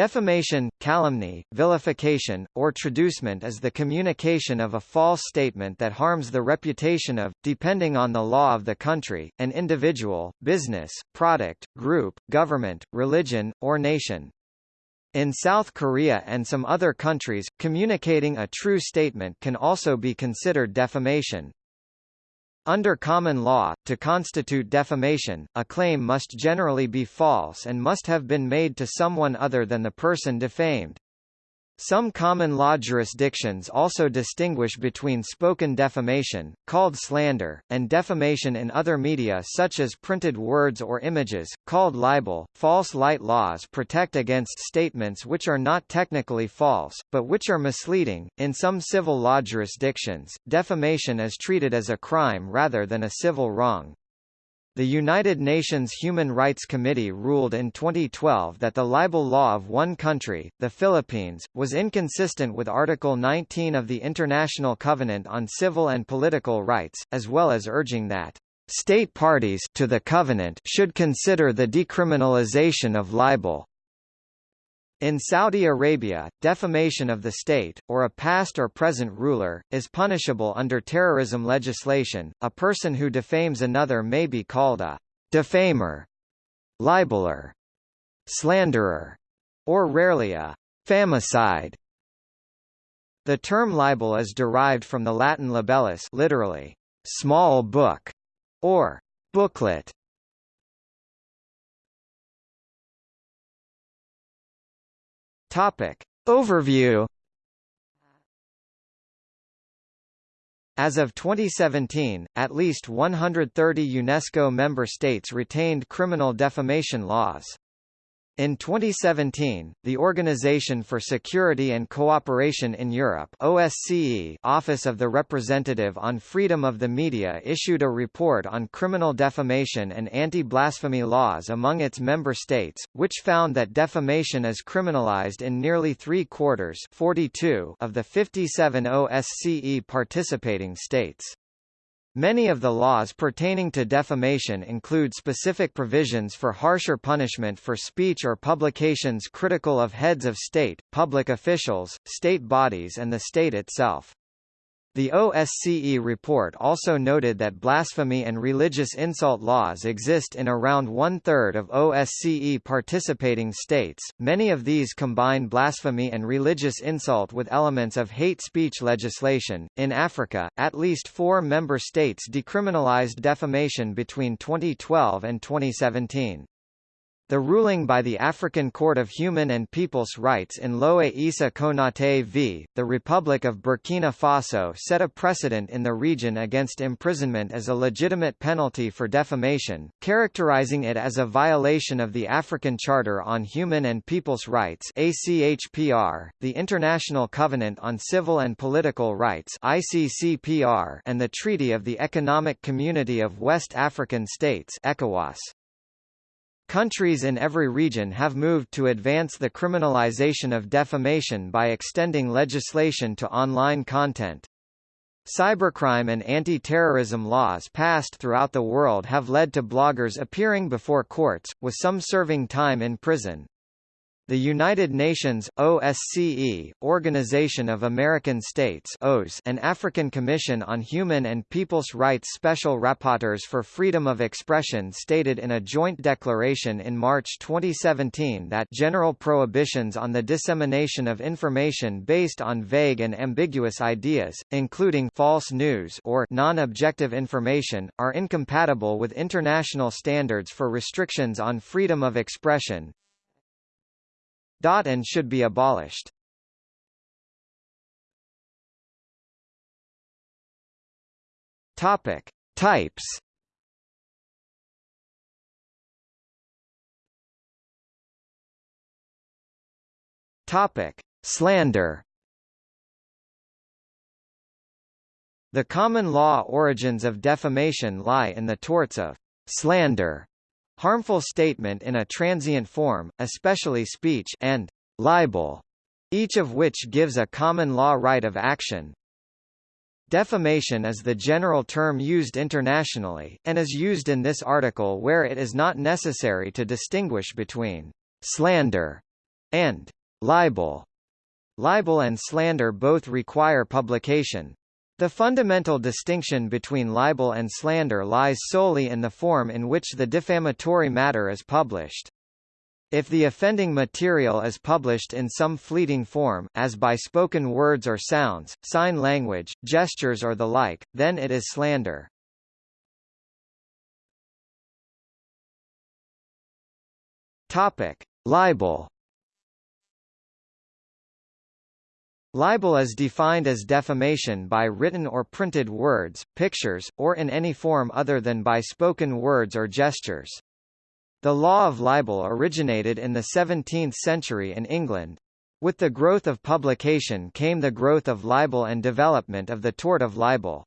Defamation, calumny, vilification, or traducement is the communication of a false statement that harms the reputation of, depending on the law of the country, an individual, business, product, group, government, religion, or nation. In South Korea and some other countries, communicating a true statement can also be considered defamation. Under common law, to constitute defamation, a claim must generally be false and must have been made to someone other than the person defamed. Some common law jurisdictions also distinguish between spoken defamation, called slander, and defamation in other media such as printed words or images, called libel. False light laws protect against statements which are not technically false, but which are misleading. In some civil law jurisdictions, defamation is treated as a crime rather than a civil wrong. The United Nations Human Rights Committee ruled in 2012 that the libel law of one country, the Philippines, was inconsistent with Article 19 of the International Covenant on Civil and Political Rights, as well as urging that state parties to the covenant should consider the decriminalization of libel. In Saudi Arabia, defamation of the state, or a past or present ruler, is punishable under terrorism legislation. A person who defames another may be called a defamer, libeler, slanderer, or rarely a famacide. The term libel is derived from the Latin libellus literally, small book, or booklet, Topic. Overview As of 2017, at least 130 UNESCO member states retained criminal defamation laws. In 2017, the Organization for Security and Cooperation in Europe OSCE Office of the Representative on Freedom of the Media issued a report on criminal defamation and anti-blasphemy laws among its member states, which found that defamation is criminalized in nearly three-quarters of the 57 OSCE participating states. Many of the laws pertaining to defamation include specific provisions for harsher punishment for speech or publications critical of heads of state, public officials, state bodies and the state itself. The OSCE report also noted that blasphemy and religious insult laws exist in around one-third of OSCE participating states. Many of these combine blasphemy and religious insult with elements of hate speech legislation. In Africa, at least four member states decriminalized defamation between 2012 and 2017. The ruling by the African Court of Human and People's Rights in Lohé Issa Konate v. the Republic of Burkina Faso set a precedent in the region against imprisonment as a legitimate penalty for defamation, characterizing it as a violation of the African Charter on Human and People's Rights ACHPR, the International Covenant on Civil and Political Rights ICCPR, and the Treaty of the Economic Community of West African States ECOWAS. Countries in every region have moved to advance the criminalization of defamation by extending legislation to online content. Cybercrime and anti-terrorism laws passed throughout the world have led to bloggers appearing before courts, with some serving time in prison. The United Nations, OSCE, Organization of American States OAS, and African Commission on Human and People's Rights Special Rapporteurs for Freedom of Expression stated in a joint declaration in March 2017 that general prohibitions on the dissemination of information based on vague and ambiguous ideas, including false news or non-objective information, are incompatible with international standards for restrictions on freedom of expression, and should be abolished. Topic: Types. Topic: Slander. The common law origins of defamation lie in the torts of slander harmful statement in a transient form, especially speech and libel, each of which gives a common law right of action. Defamation is the general term used internationally, and is used in this article where it is not necessary to distinguish between slander and libel. Libel and slander both require publication. The fundamental distinction between libel and slander lies solely in the form in which the defamatory matter is published. If the offending material is published in some fleeting form, as by spoken words or sounds, sign language, gestures or the like, then it is slander. Topic: Libel. Libel is defined as defamation by written or printed words, pictures, or in any form other than by spoken words or gestures. The law of libel originated in the 17th century in England. With the growth of publication came the growth of libel and development of the tort of libel.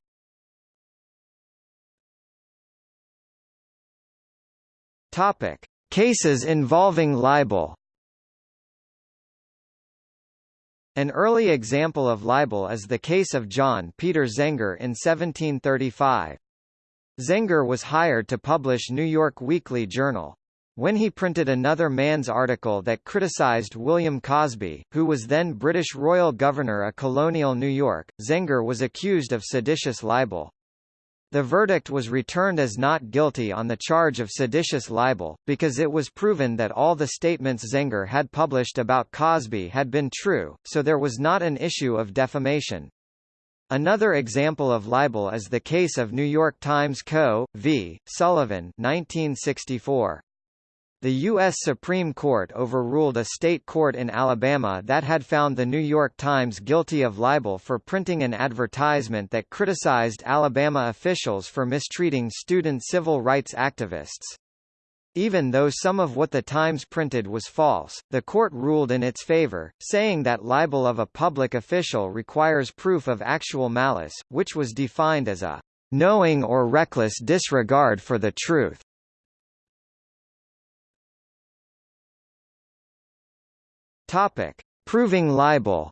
Topic: Cases involving libel. An early example of libel is the case of John Peter Zenger in 1735. Zenger was hired to publish New York Weekly Journal. When he printed another man's article that criticized William Cosby, who was then British royal governor of colonial New York, Zenger was accused of seditious libel. The verdict was returned as not guilty on the charge of seditious libel, because it was proven that all the statements Zenger had published about Cosby had been true, so there was not an issue of defamation. Another example of libel is the case of New York Times Co. v. Sullivan 1964. The U.S. Supreme Court overruled a state court in Alabama that had found the New York Times guilty of libel for printing an advertisement that criticized Alabama officials for mistreating student civil rights activists. Even though some of what the Times printed was false, the court ruled in its favor, saying that libel of a public official requires proof of actual malice, which was defined as a knowing or reckless disregard for the truth. Topic: Proving libel.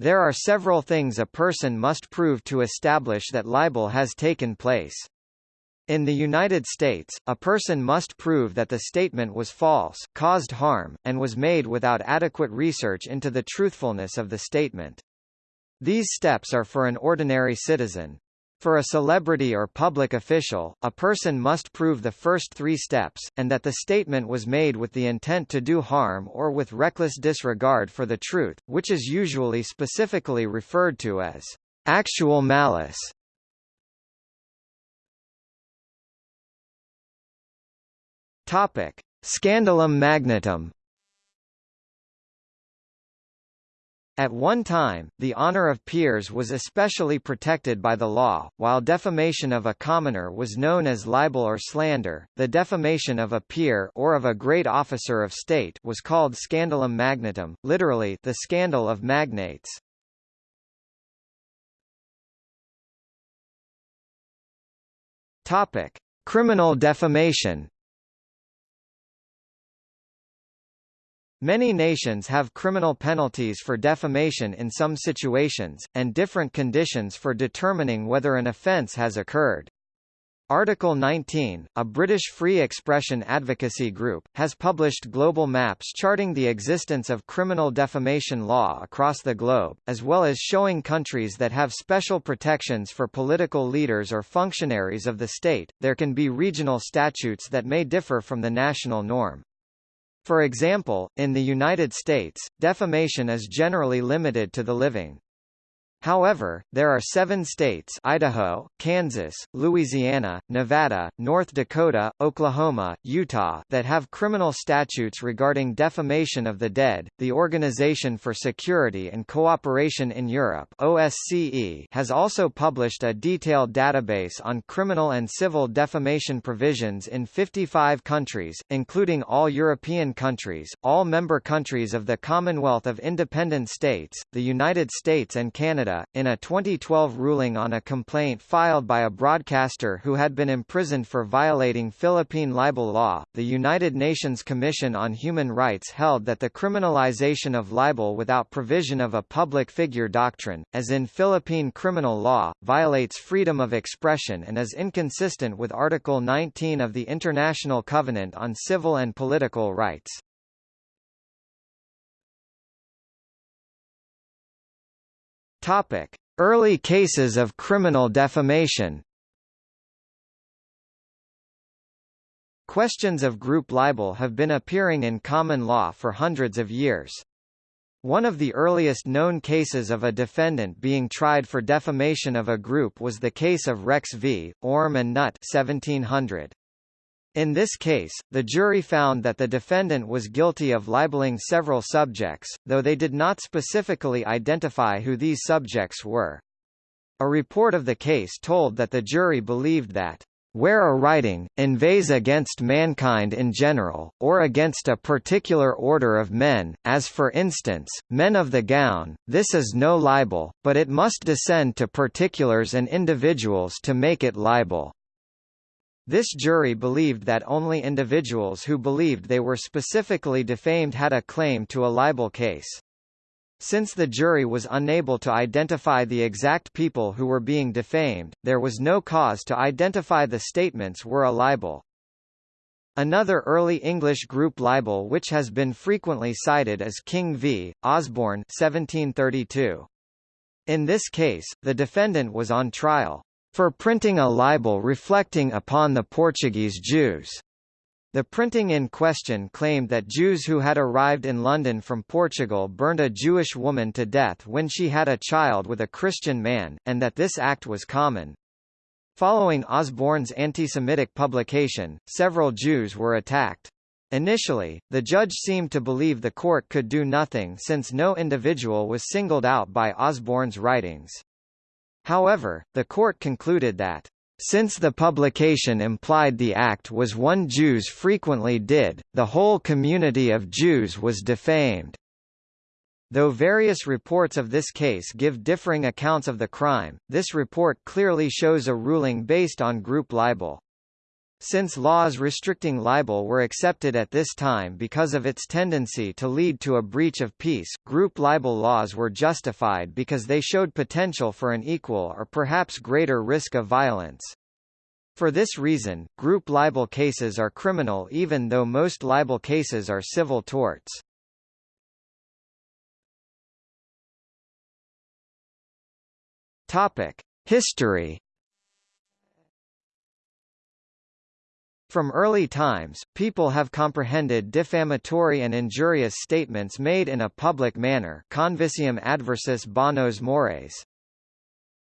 There are several things a person must prove to establish that libel has taken place. In the United States, a person must prove that the statement was false, caused harm, and was made without adequate research into the truthfulness of the statement. These steps are for an ordinary citizen. For a celebrity or public official, a person must prove the first three steps, and that the statement was made with the intent to do harm or with reckless disregard for the truth, which is usually specifically referred to as actual malice. Topic: Scandalum magnatum At one time, the honor of peers was especially protected by the law, while defamation of a commoner was known as libel or slander. The defamation of a peer or of a great officer of state was called scandalum magnatum, literally the scandal of magnates. Topic: Criminal defamation. Many nations have criminal penalties for defamation in some situations, and different conditions for determining whether an offence has occurred. Article 19, a British free expression advocacy group, has published global maps charting the existence of criminal defamation law across the globe, as well as showing countries that have special protections for political leaders or functionaries of the state. There can be regional statutes that may differ from the national norm. For example, in the United States, defamation is generally limited to the living. However, there are seven states Idaho, Kansas, Louisiana, Nevada, North Dakota, Oklahoma, Utah that have criminal statutes regarding defamation of the dead. The Organization for Security and Cooperation in Europe OSCE has also published a detailed database on criminal and civil defamation provisions in 55 countries, including all European countries, all member countries of the Commonwealth of Independent States, the United States and Canada Canada, in a 2012 ruling on a complaint filed by a broadcaster who had been imprisoned for violating Philippine libel law, the United Nations Commission on Human Rights held that the criminalization of libel without provision of a public figure doctrine, as in Philippine criminal law, violates freedom of expression and is inconsistent with Article 19 of the International Covenant on Civil and Political Rights. Topic: Early cases of criminal defamation. Questions of group libel have been appearing in common law for hundreds of years. One of the earliest known cases of a defendant being tried for defamation of a group was the case of Rex v. Orme and Nutt 1700. In this case, the jury found that the defendant was guilty of libeling several subjects, though they did not specifically identify who these subjects were. A report of the case told that the jury believed that where a writing, inveighs against mankind in general, or against a particular order of men, as for instance, men of the gown, this is no libel, but it must descend to particulars and individuals to make it libel. This jury believed that only individuals who believed they were specifically defamed had a claim to a libel case. Since the jury was unable to identify the exact people who were being defamed, there was no cause to identify the statements were a libel. Another early English group libel which has been frequently cited is King v. Osborne 1732. In this case, the defendant was on trial for printing a libel reflecting upon the Portuguese Jews. The printing in question claimed that Jews who had arrived in London from Portugal burned a Jewish woman to death when she had a child with a Christian man, and that this act was common. Following Osborne's anti-Semitic publication, several Jews were attacked. Initially, the judge seemed to believe the court could do nothing since no individual was singled out by Osborne's writings. However, the court concluded that since the publication implied the act was one Jews frequently did, the whole community of Jews was defamed. Though various reports of this case give differing accounts of the crime, this report clearly shows a ruling based on group libel. Since laws restricting libel were accepted at this time because of its tendency to lead to a breach of peace, group libel laws were justified because they showed potential for an equal or perhaps greater risk of violence. For this reason, group libel cases are criminal even though most libel cases are civil torts. Topic: History From early times, people have comprehended defamatory and injurious statements made in a public manner convicium adversus bonos mores.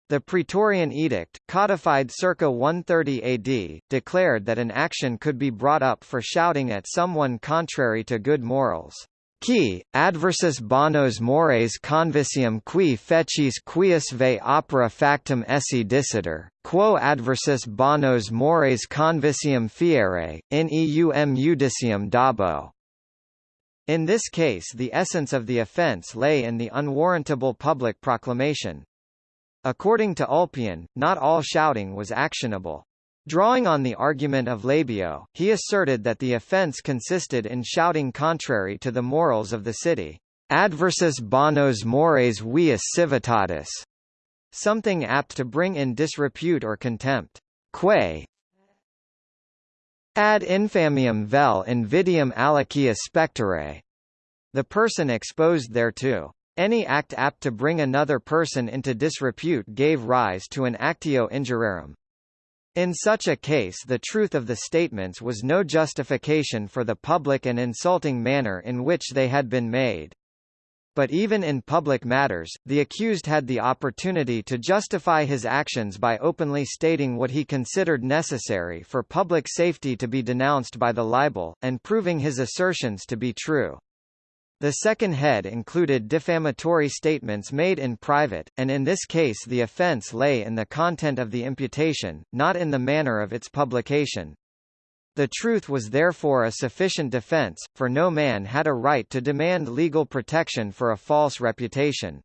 The Praetorian Edict, codified circa 130 AD, declared that an action could be brought up for shouting at someone contrary to good morals. Qui, adversus bonos mores convicium qui fecis quius ve opera factum esse dicitur, quo adversus bonos mores convicium fiere, in eum judicium dabo. In this case the essence of the offence lay in the unwarrantable public proclamation. According to Ulpian, not all shouting was actionable. Drawing on the argument of Labeo, he asserted that the offence consisted in shouting contrary to the morals of the city, adversus bonos mores vius civitatis, something apt to bring in disrepute or contempt. Quae ad infamiam vel invidium alicia spectere, the person exposed thereto. Any act apt to bring another person into disrepute gave rise to an actio injuriarum, in such a case the truth of the statements was no justification for the public and insulting manner in which they had been made. But even in public matters, the accused had the opportunity to justify his actions by openly stating what he considered necessary for public safety to be denounced by the libel, and proving his assertions to be true. The second head included defamatory statements made in private, and in this case the offence lay in the content of the imputation, not in the manner of its publication. The truth was therefore a sufficient defence, for no man had a right to demand legal protection for a false reputation.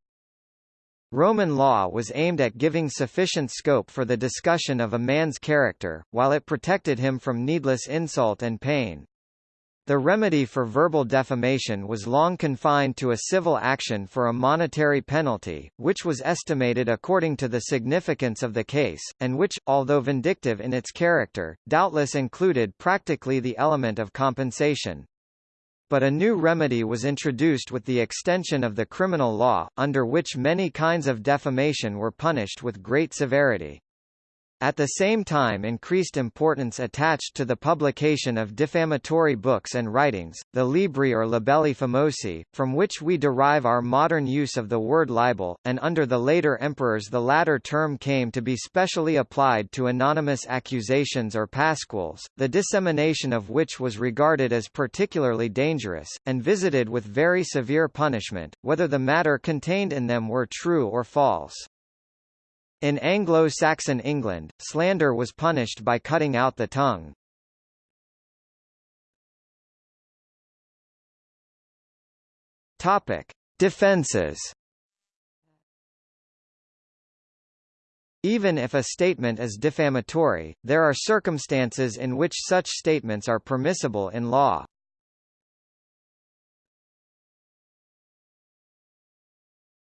Roman law was aimed at giving sufficient scope for the discussion of a man's character, while it protected him from needless insult and pain. The remedy for verbal defamation was long confined to a civil action for a monetary penalty, which was estimated according to the significance of the case, and which, although vindictive in its character, doubtless included practically the element of compensation. But a new remedy was introduced with the extension of the criminal law, under which many kinds of defamation were punished with great severity. At the same time increased importance attached to the publication of defamatory books and writings, the libri or libelli famosi, from which we derive our modern use of the word libel, and under the later emperors the latter term came to be specially applied to anonymous accusations or pasquils, the dissemination of which was regarded as particularly dangerous, and visited with very severe punishment, whether the matter contained in them were true or false. In Anglo-Saxon England, slander was punished by cutting out the tongue. Topic: Defenses. Even if a statement is defamatory, there are circumstances in which such statements are permissible in law.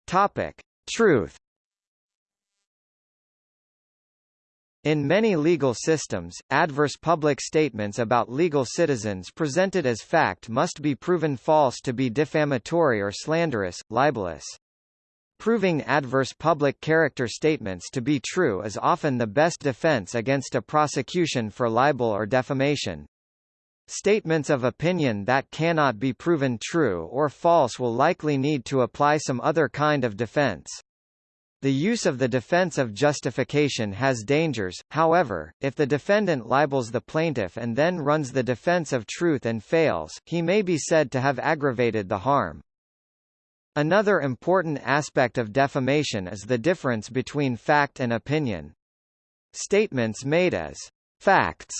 Topic: Truth. In many legal systems, adverse public statements about legal citizens presented as fact must be proven false to be defamatory or slanderous, libelous. Proving adverse public character statements to be true is often the best defense against a prosecution for libel or defamation. Statements of opinion that cannot be proven true or false will likely need to apply some other kind of defense. The use of the defense of justification has dangers, however, if the defendant libels the plaintiff and then runs the defense of truth and fails, he may be said to have aggravated the harm. Another important aspect of defamation is the difference between fact and opinion. Statements made as facts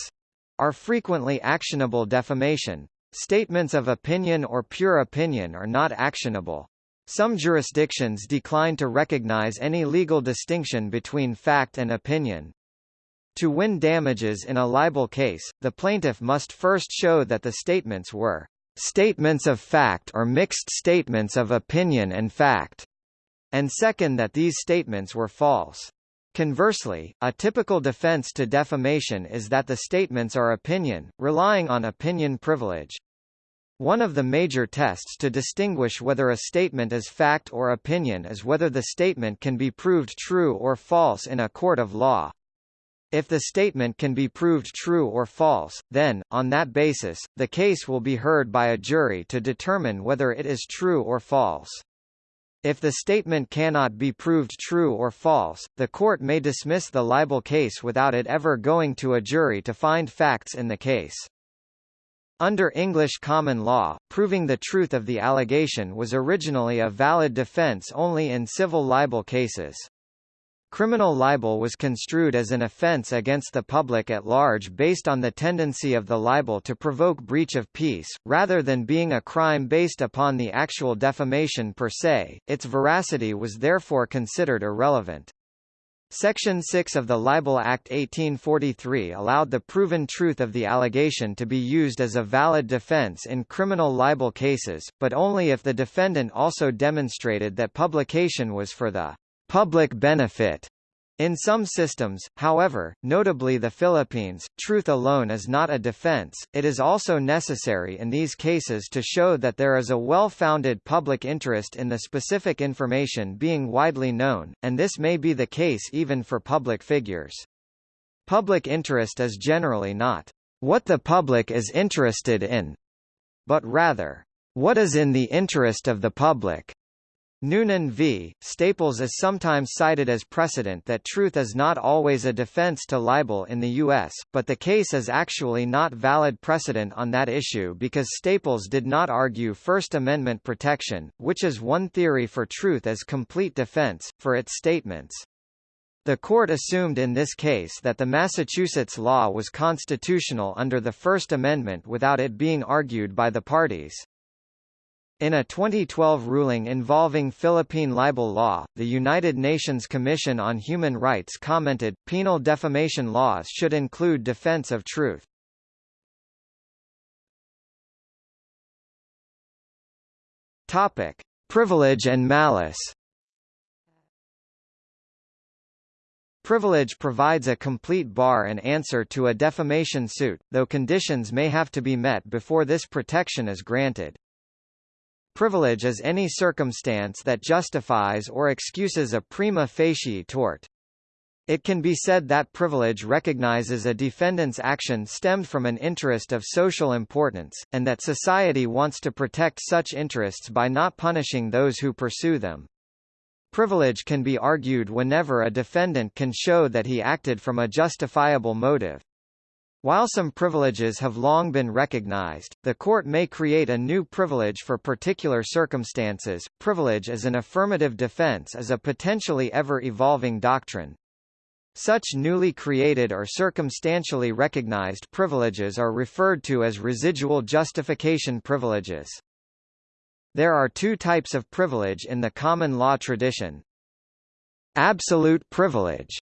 are frequently actionable defamation. Statements of opinion or pure opinion are not actionable. Some jurisdictions decline to recognize any legal distinction between fact and opinion. To win damages in a libel case, the plaintiff must first show that the statements were statements of fact or mixed statements of opinion and fact, and second that these statements were false. Conversely, a typical defense to defamation is that the statements are opinion, relying on opinion privilege. One of the major tests to distinguish whether a statement is fact or opinion is whether the statement can be proved true or false in a court of law. If the statement can be proved true or false, then, on that basis, the case will be heard by a jury to determine whether it is true or false. If the statement cannot be proved true or false, the court may dismiss the libel case without it ever going to a jury to find facts in the case. Under English common law, proving the truth of the allegation was originally a valid defence only in civil libel cases. Criminal libel was construed as an offence against the public at large based on the tendency of the libel to provoke breach of peace, rather than being a crime based upon the actual defamation per se, its veracity was therefore considered irrelevant. Section 6 of the Libel Act 1843 allowed the proven truth of the allegation to be used as a valid defense in criminal libel cases, but only if the defendant also demonstrated that publication was for the public benefit in some systems, however, notably the Philippines, truth alone is not a defense, it is also necessary in these cases to show that there is a well-founded public interest in the specific information being widely known, and this may be the case even for public figures. Public interest is generally not what the public is interested in, but rather, what is in the interest of the public. Noonan v. Staples is sometimes cited as precedent that truth is not always a defense to libel in the U.S., but the case is actually not valid precedent on that issue because Staples did not argue First Amendment protection, which is one theory for truth as complete defense, for its statements. The court assumed in this case that the Massachusetts law was constitutional under the First Amendment without it being argued by the parties. In a 2012 ruling involving Philippine libel law, the United Nations Commission on Human Rights commented, penal defamation laws should include defense of truth. Topic: Privilege and malice. Privilege provides a complete bar and answer to a defamation suit, though conditions may have to be met before this protection is granted. Privilege is any circumstance that justifies or excuses a prima facie tort. It can be said that privilege recognizes a defendant's action stemmed from an interest of social importance, and that society wants to protect such interests by not punishing those who pursue them. Privilege can be argued whenever a defendant can show that he acted from a justifiable motive. While some privileges have long been recognized, the court may create a new privilege for particular circumstances. Privilege as an affirmative defense is a potentially ever-evolving doctrine. Such newly created or circumstantially recognized privileges are referred to as residual justification privileges. There are two types of privilege in the common law tradition. Absolute privilege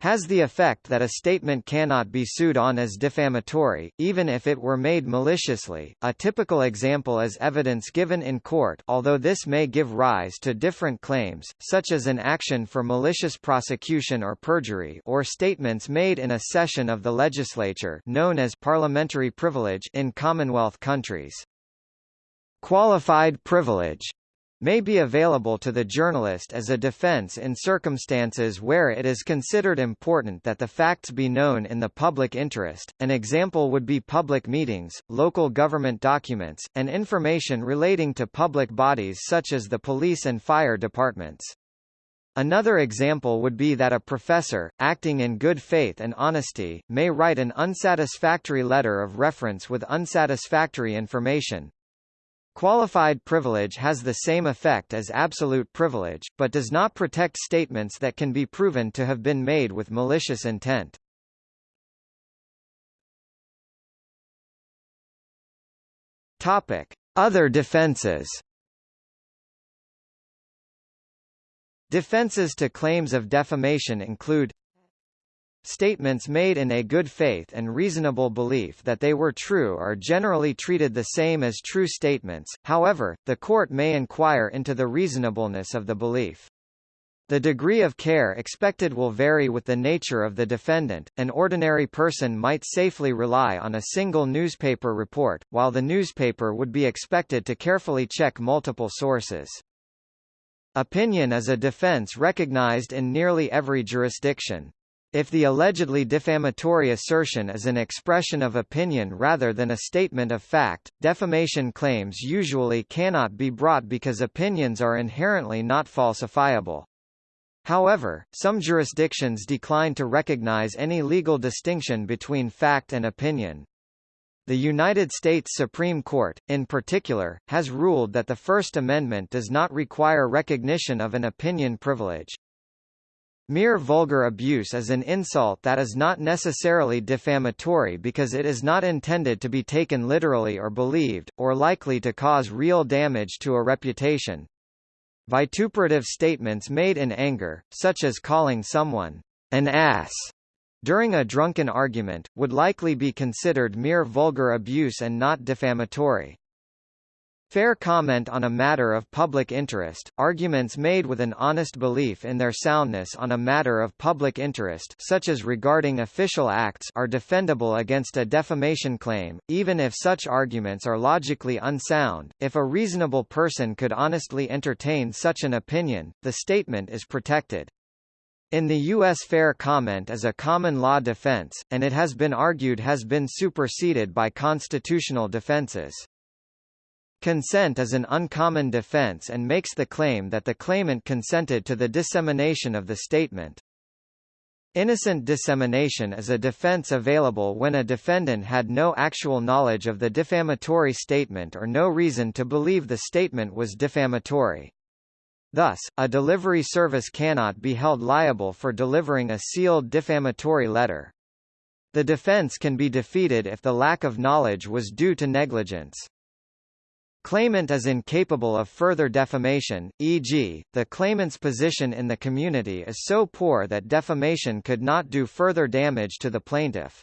has the effect that a statement cannot be sued on as defamatory, even if it were made maliciously. A typical example is evidence given in court although this may give rise to different claims, such as an action for malicious prosecution or perjury or statements made in a session of the legislature known as parliamentary privilege in Commonwealth countries. Qualified privilege may be available to the journalist as a defense in circumstances where it is considered important that the facts be known in the public interest. An example would be public meetings, local government documents, and information relating to public bodies such as the police and fire departments. Another example would be that a professor, acting in good faith and honesty, may write an unsatisfactory letter of reference with unsatisfactory information, Qualified privilege has the same effect as absolute privilege, but does not protect statements that can be proven to have been made with malicious intent. Topic: Other defenses. Defenses to claims of defamation include Statements made in a good faith and reasonable belief that they were true are generally treated the same as true statements, however, the court may inquire into the reasonableness of the belief. The degree of care expected will vary with the nature of the defendant. An ordinary person might safely rely on a single newspaper report, while the newspaper would be expected to carefully check multiple sources. Opinion is a defense recognized in nearly every jurisdiction. If the allegedly defamatory assertion is an expression of opinion rather than a statement of fact, defamation claims usually cannot be brought because opinions are inherently not falsifiable. However, some jurisdictions decline to recognize any legal distinction between fact and opinion. The United States Supreme Court, in particular, has ruled that the First Amendment does not require recognition of an opinion privilege. Mere vulgar abuse is an insult that is not necessarily defamatory because it is not intended to be taken literally or believed, or likely to cause real damage to a reputation. Vituperative statements made in anger, such as calling someone an ass during a drunken argument, would likely be considered mere vulgar abuse and not defamatory. Fair comment on a matter of public interest, arguments made with an honest belief in their soundness on a matter of public interest such as regarding official acts are defendable against a defamation claim, even if such arguments are logically unsound. If a reasonable person could honestly entertain such an opinion, the statement is protected. In the U.S. fair comment is a common law defense, and it has been argued has been superseded by constitutional defenses. Consent is an uncommon defense and makes the claim that the claimant consented to the dissemination of the statement. Innocent dissemination is a defense available when a defendant had no actual knowledge of the defamatory statement or no reason to believe the statement was defamatory. Thus, a delivery service cannot be held liable for delivering a sealed defamatory letter. The defense can be defeated if the lack of knowledge was due to negligence. Claimant is incapable of further defamation, e.g., the claimant's position in the community is so poor that defamation could not do further damage to the plaintiff.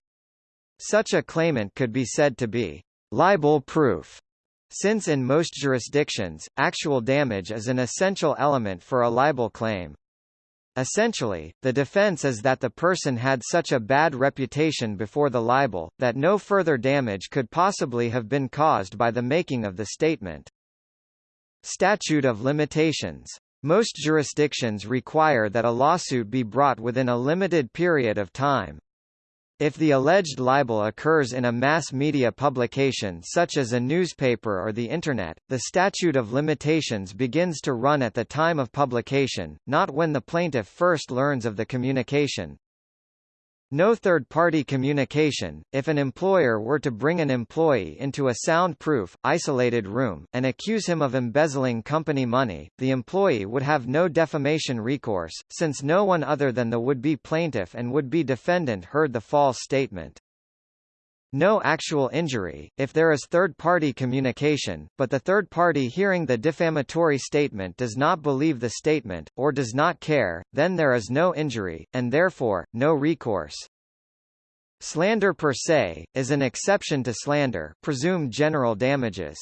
Such a claimant could be said to be libel-proof, since in most jurisdictions, actual damage is an essential element for a libel claim. Essentially, the defense is that the person had such a bad reputation before the libel, that no further damage could possibly have been caused by the making of the statement. Statute of limitations. Most jurisdictions require that a lawsuit be brought within a limited period of time. If the alleged libel occurs in a mass media publication such as a newspaper or the Internet, the statute of limitations begins to run at the time of publication, not when the plaintiff first learns of the communication. No third-party communication. If an employer were to bring an employee into a soundproof, isolated room, and accuse him of embezzling company money, the employee would have no defamation recourse, since no one other than the would-be plaintiff and would-be defendant heard the false statement. No actual injury, if there is third-party communication, but the third party hearing the defamatory statement does not believe the statement, or does not care, then there is no injury, and therefore, no recourse. Slander per se, is an exception to slander presumed general damages.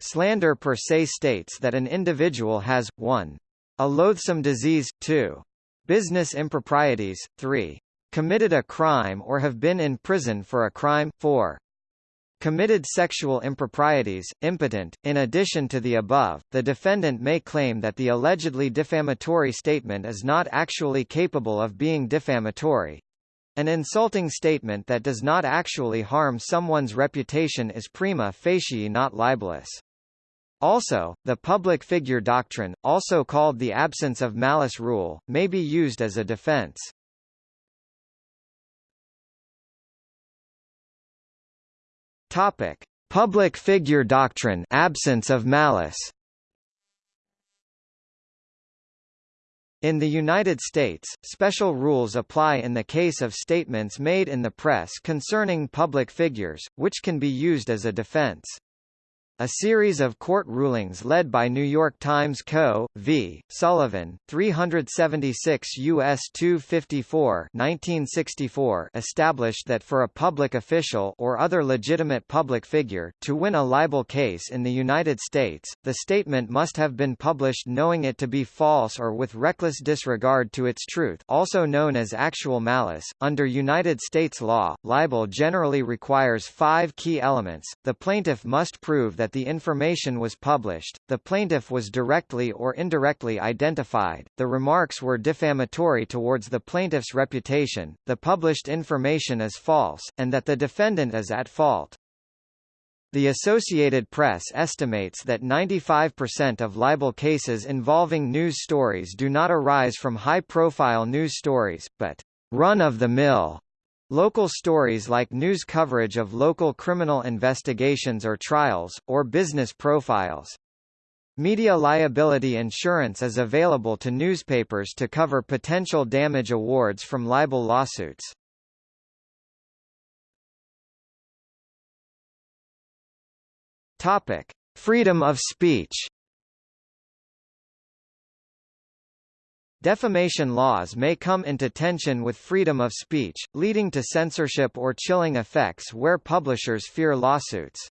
Slander per se states that an individual has, 1. A loathsome disease, 2. Business improprieties, 3 committed a crime or have been in prison for a crime, 4. Committed sexual improprieties, impotent. In addition to the above, the defendant may claim that the allegedly defamatory statement is not actually capable of being defamatory. An insulting statement that does not actually harm someone's reputation is prima facie not libelous. Also, the public figure doctrine, also called the absence of malice rule, may be used as a defense. Topic: Public figure doctrine, absence of malice. In the United States, special rules apply in the case of statements made in the press concerning public figures, which can be used as a defense. A series of court rulings led by New York Times Co. v. Sullivan, 376 U.S. 254 1964 established that for a public official or other legitimate public figure, to win a libel case in the United States, the statement must have been published knowing it to be false or with reckless disregard to its truth also known as actual malice. Under United States law, libel generally requires five key elements. The plaintiff must prove that that the information was published, the plaintiff was directly or indirectly identified, the remarks were defamatory towards the plaintiff's reputation, the published information is false, and that the defendant is at fault. The Associated Press estimates that 95% of libel cases involving news stories do not arise from high-profile news stories, but run-of-the-mill Local stories like news coverage of local criminal investigations or trials, or business profiles. Media liability insurance is available to newspapers to cover potential damage awards from libel lawsuits. Topic: Freedom of speech. Defamation laws may come into tension with freedom of speech, leading to censorship or chilling effects where publishers fear lawsuits.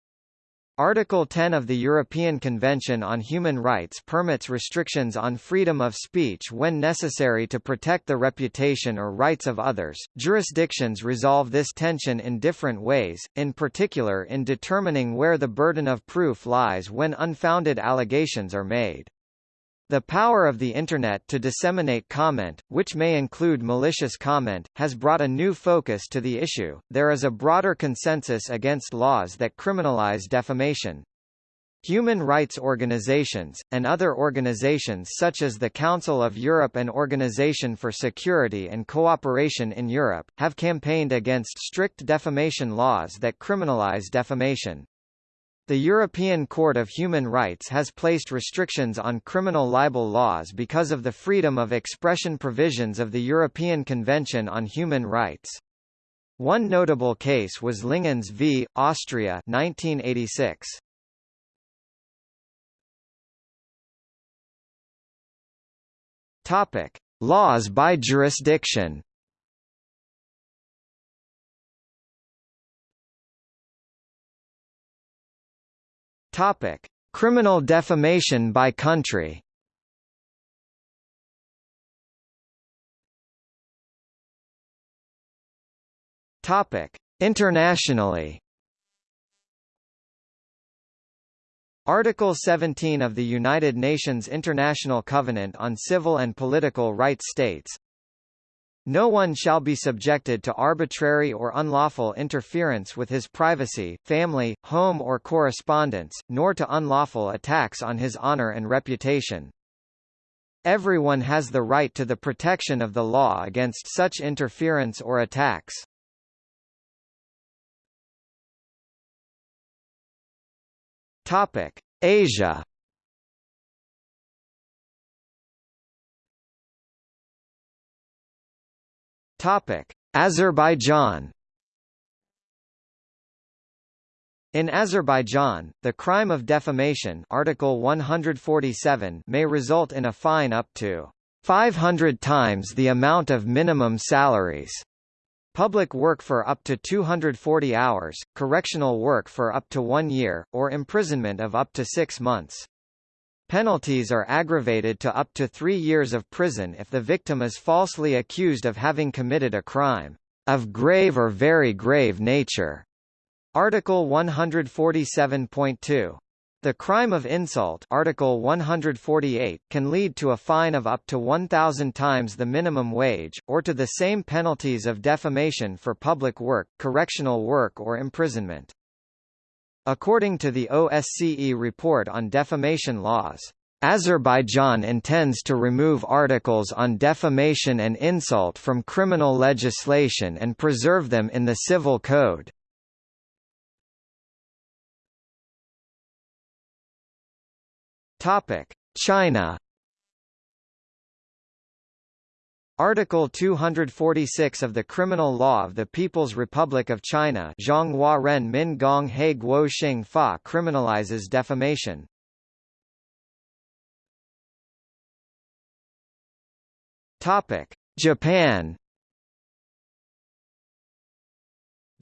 Article 10 of the European Convention on Human Rights permits restrictions on freedom of speech when necessary to protect the reputation or rights of others. Jurisdictions resolve this tension in different ways, in particular in determining where the burden of proof lies when unfounded allegations are made. The power of the Internet to disseminate comment, which may include malicious comment, has brought a new focus to the issue. There is a broader consensus against laws that criminalize defamation. Human rights organizations, and other organizations such as the Council of Europe and Organization for Security and Cooperation in Europe, have campaigned against strict defamation laws that criminalize defamation. The European Court of Human Rights has placed restrictions on criminal libel laws because of the freedom of expression provisions of the European Convention on Human Rights. One notable case was Lingens v. Austria 1986. Topic: Laws by jurisdiction. Topic: Criminal defamation by country. Topic: Internationally. Article 17 of the United Nations International Covenant on Civil and Political Rights states, no one shall be subjected to arbitrary or unlawful interference with his privacy, family, home or correspondence, nor to unlawful attacks on his honor and reputation. Everyone has the right to the protection of the law against such interference or attacks. Topic: Asia Topic: Azerbaijan. In Azerbaijan, the crime of defamation Article 147 may result in a fine up to 500 times the amount of minimum salaries, public work for up to 240 hours, correctional work for up to one year, or imprisonment of up to six months. Penalties are aggravated to up to three years of prison if the victim is falsely accused of having committed a crime of grave or very grave nature. Article 147.2. The crime of insult Article 148 can lead to a fine of up to 1,000 times the minimum wage, or to the same penalties of defamation for public work, correctional work or imprisonment. According to the OSCE report on defamation laws, Azerbaijan intends to remove articles on defamation and insult from criminal legislation and preserve them in the civil code. China Article 246 of the Criminal Law of the People's Republic of China Ren Min Gong He Guo Xing Fa criminalizes defamation. Topic: Japan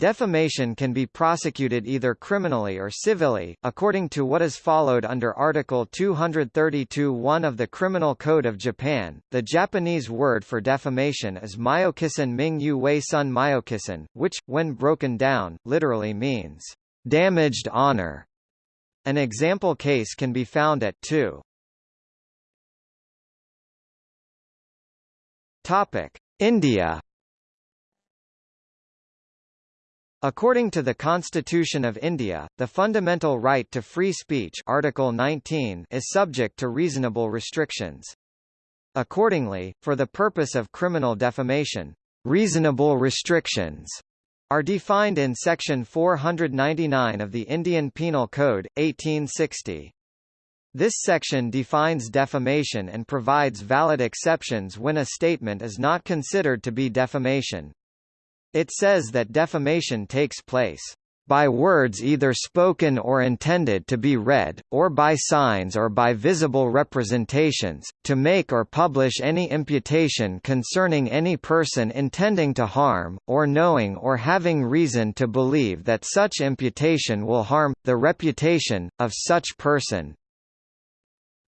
Defamation can be prosecuted either criminally or civilly, according to what is followed under Article 232-1 of the Criminal Code of Japan. The Japanese word for defamation is myokisan ming yu wei sun which, when broken down, literally means damaged honor. An example case can be found at 2. Topic: India According to the Constitution of India, the fundamental right to free speech Article 19 is subject to reasonable restrictions. Accordingly, for the purpose of criminal defamation, reasonable restrictions are defined in Section 499 of the Indian Penal Code, 1860. This section defines defamation and provides valid exceptions when a statement is not considered to be defamation. It says that defamation takes place by words either spoken or intended to be read, or by signs or by visible representations, to make or publish any imputation concerning any person intending to harm, or knowing or having reason to believe that such imputation will harm, the reputation, of such person.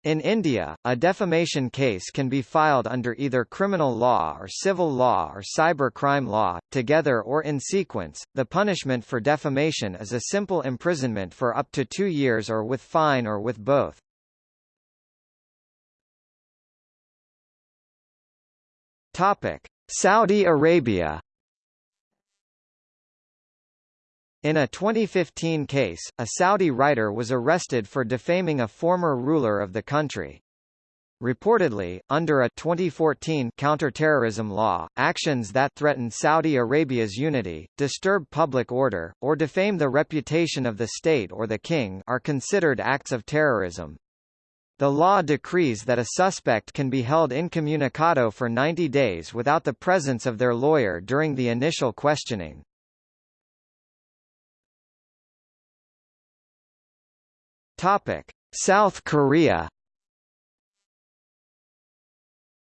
In India, a defamation case can be filed under either criminal law or civil law or cybercrime law, together or in sequence. The punishment for defamation is a simple imprisonment for up to two years or with fine or with both. Topic: Saudi Arabia In a 2015 case, a Saudi writer was arrested for defaming a former ruler of the country. Reportedly, under a 2014 counterterrorism law, actions that threaten Saudi Arabia's unity, disturb public order, or defame the reputation of the state or the king are considered acts of terrorism. The law decrees that a suspect can be held incommunicado for 90 days without the presence of their lawyer during the initial questioning. South Korea.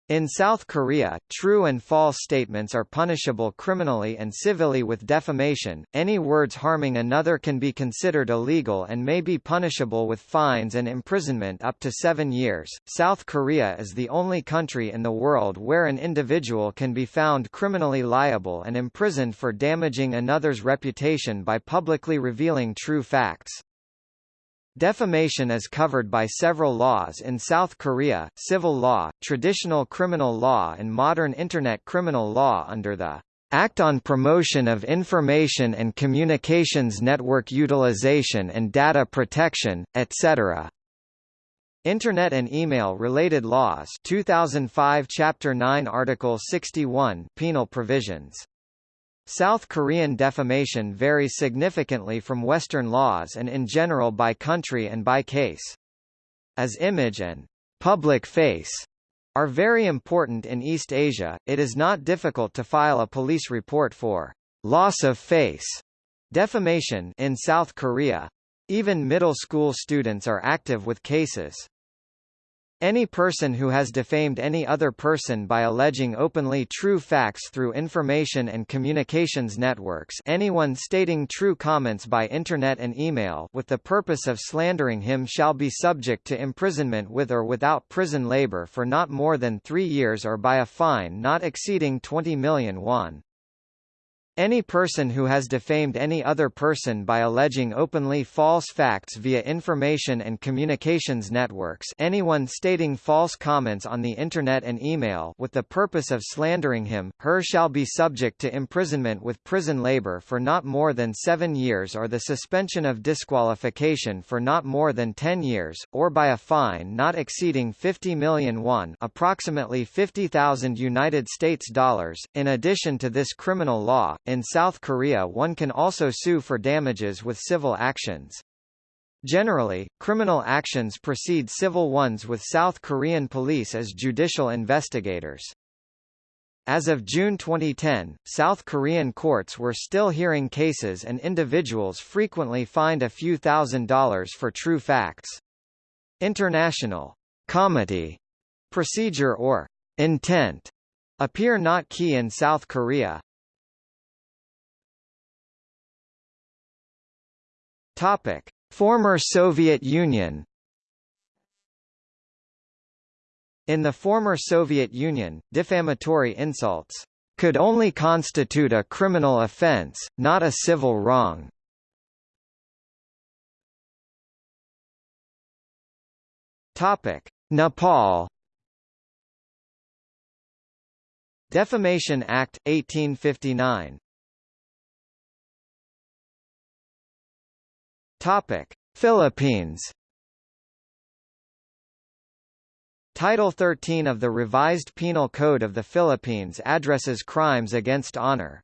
In South Korea, true and false statements are punishable criminally and civilly with defamation. Any words harming another can be considered illegal and may be punishable with fines and imprisonment up to seven years. South Korea is the only country in the world where an individual can be found criminally liable and imprisoned for damaging another's reputation by publicly revealing true facts. Defamation is covered by several laws in South Korea, civil law, traditional criminal law and modern Internet criminal law under the Act on Promotion of Information and Communications Network Utilization and Data Protection, etc. Internet and Email-Related Laws 2005 Chapter 9 Article 61 Penal Provisions South Korean defamation varies significantly from Western laws and in general by country and by case. As image and public face are very important in East Asia, it is not difficult to file a police report for loss of face defamation in South Korea. Even middle school students are active with cases. Any person who has defamed any other person by alleging openly true facts through information and communications networks anyone stating true comments by Internet and email with the purpose of slandering him shall be subject to imprisonment with or without prison labor for not more than three years or by a fine not exceeding 20 million won. Any person who has defamed any other person by alleging openly false facts via information and communications networks anyone stating false comments on the Internet and email with the purpose of slandering him, her shall be subject to imprisonment with prison labor for not more than seven years or the suspension of disqualification for not more than ten years, or by a fine not exceeding 50 million won approximately 50,000 United States dollars. In addition to this criminal law, in South Korea one can also sue for damages with civil actions. Generally, criminal actions precede civil ones with South Korean police as judicial investigators. As of June 2010, South Korean courts were still hearing cases and individuals frequently fined a few thousand dollars for true facts. International comity procedure or intent appear not key in South Korea. Topic: Former Soviet Union. In the former Soviet Union, defamatory insults could only constitute a criminal offense, not a civil wrong. Topic: Nepal. Defamation Act 1859 Topic: Philippines. Title 13 of the Revised Penal Code of the Philippines addresses crimes against honor.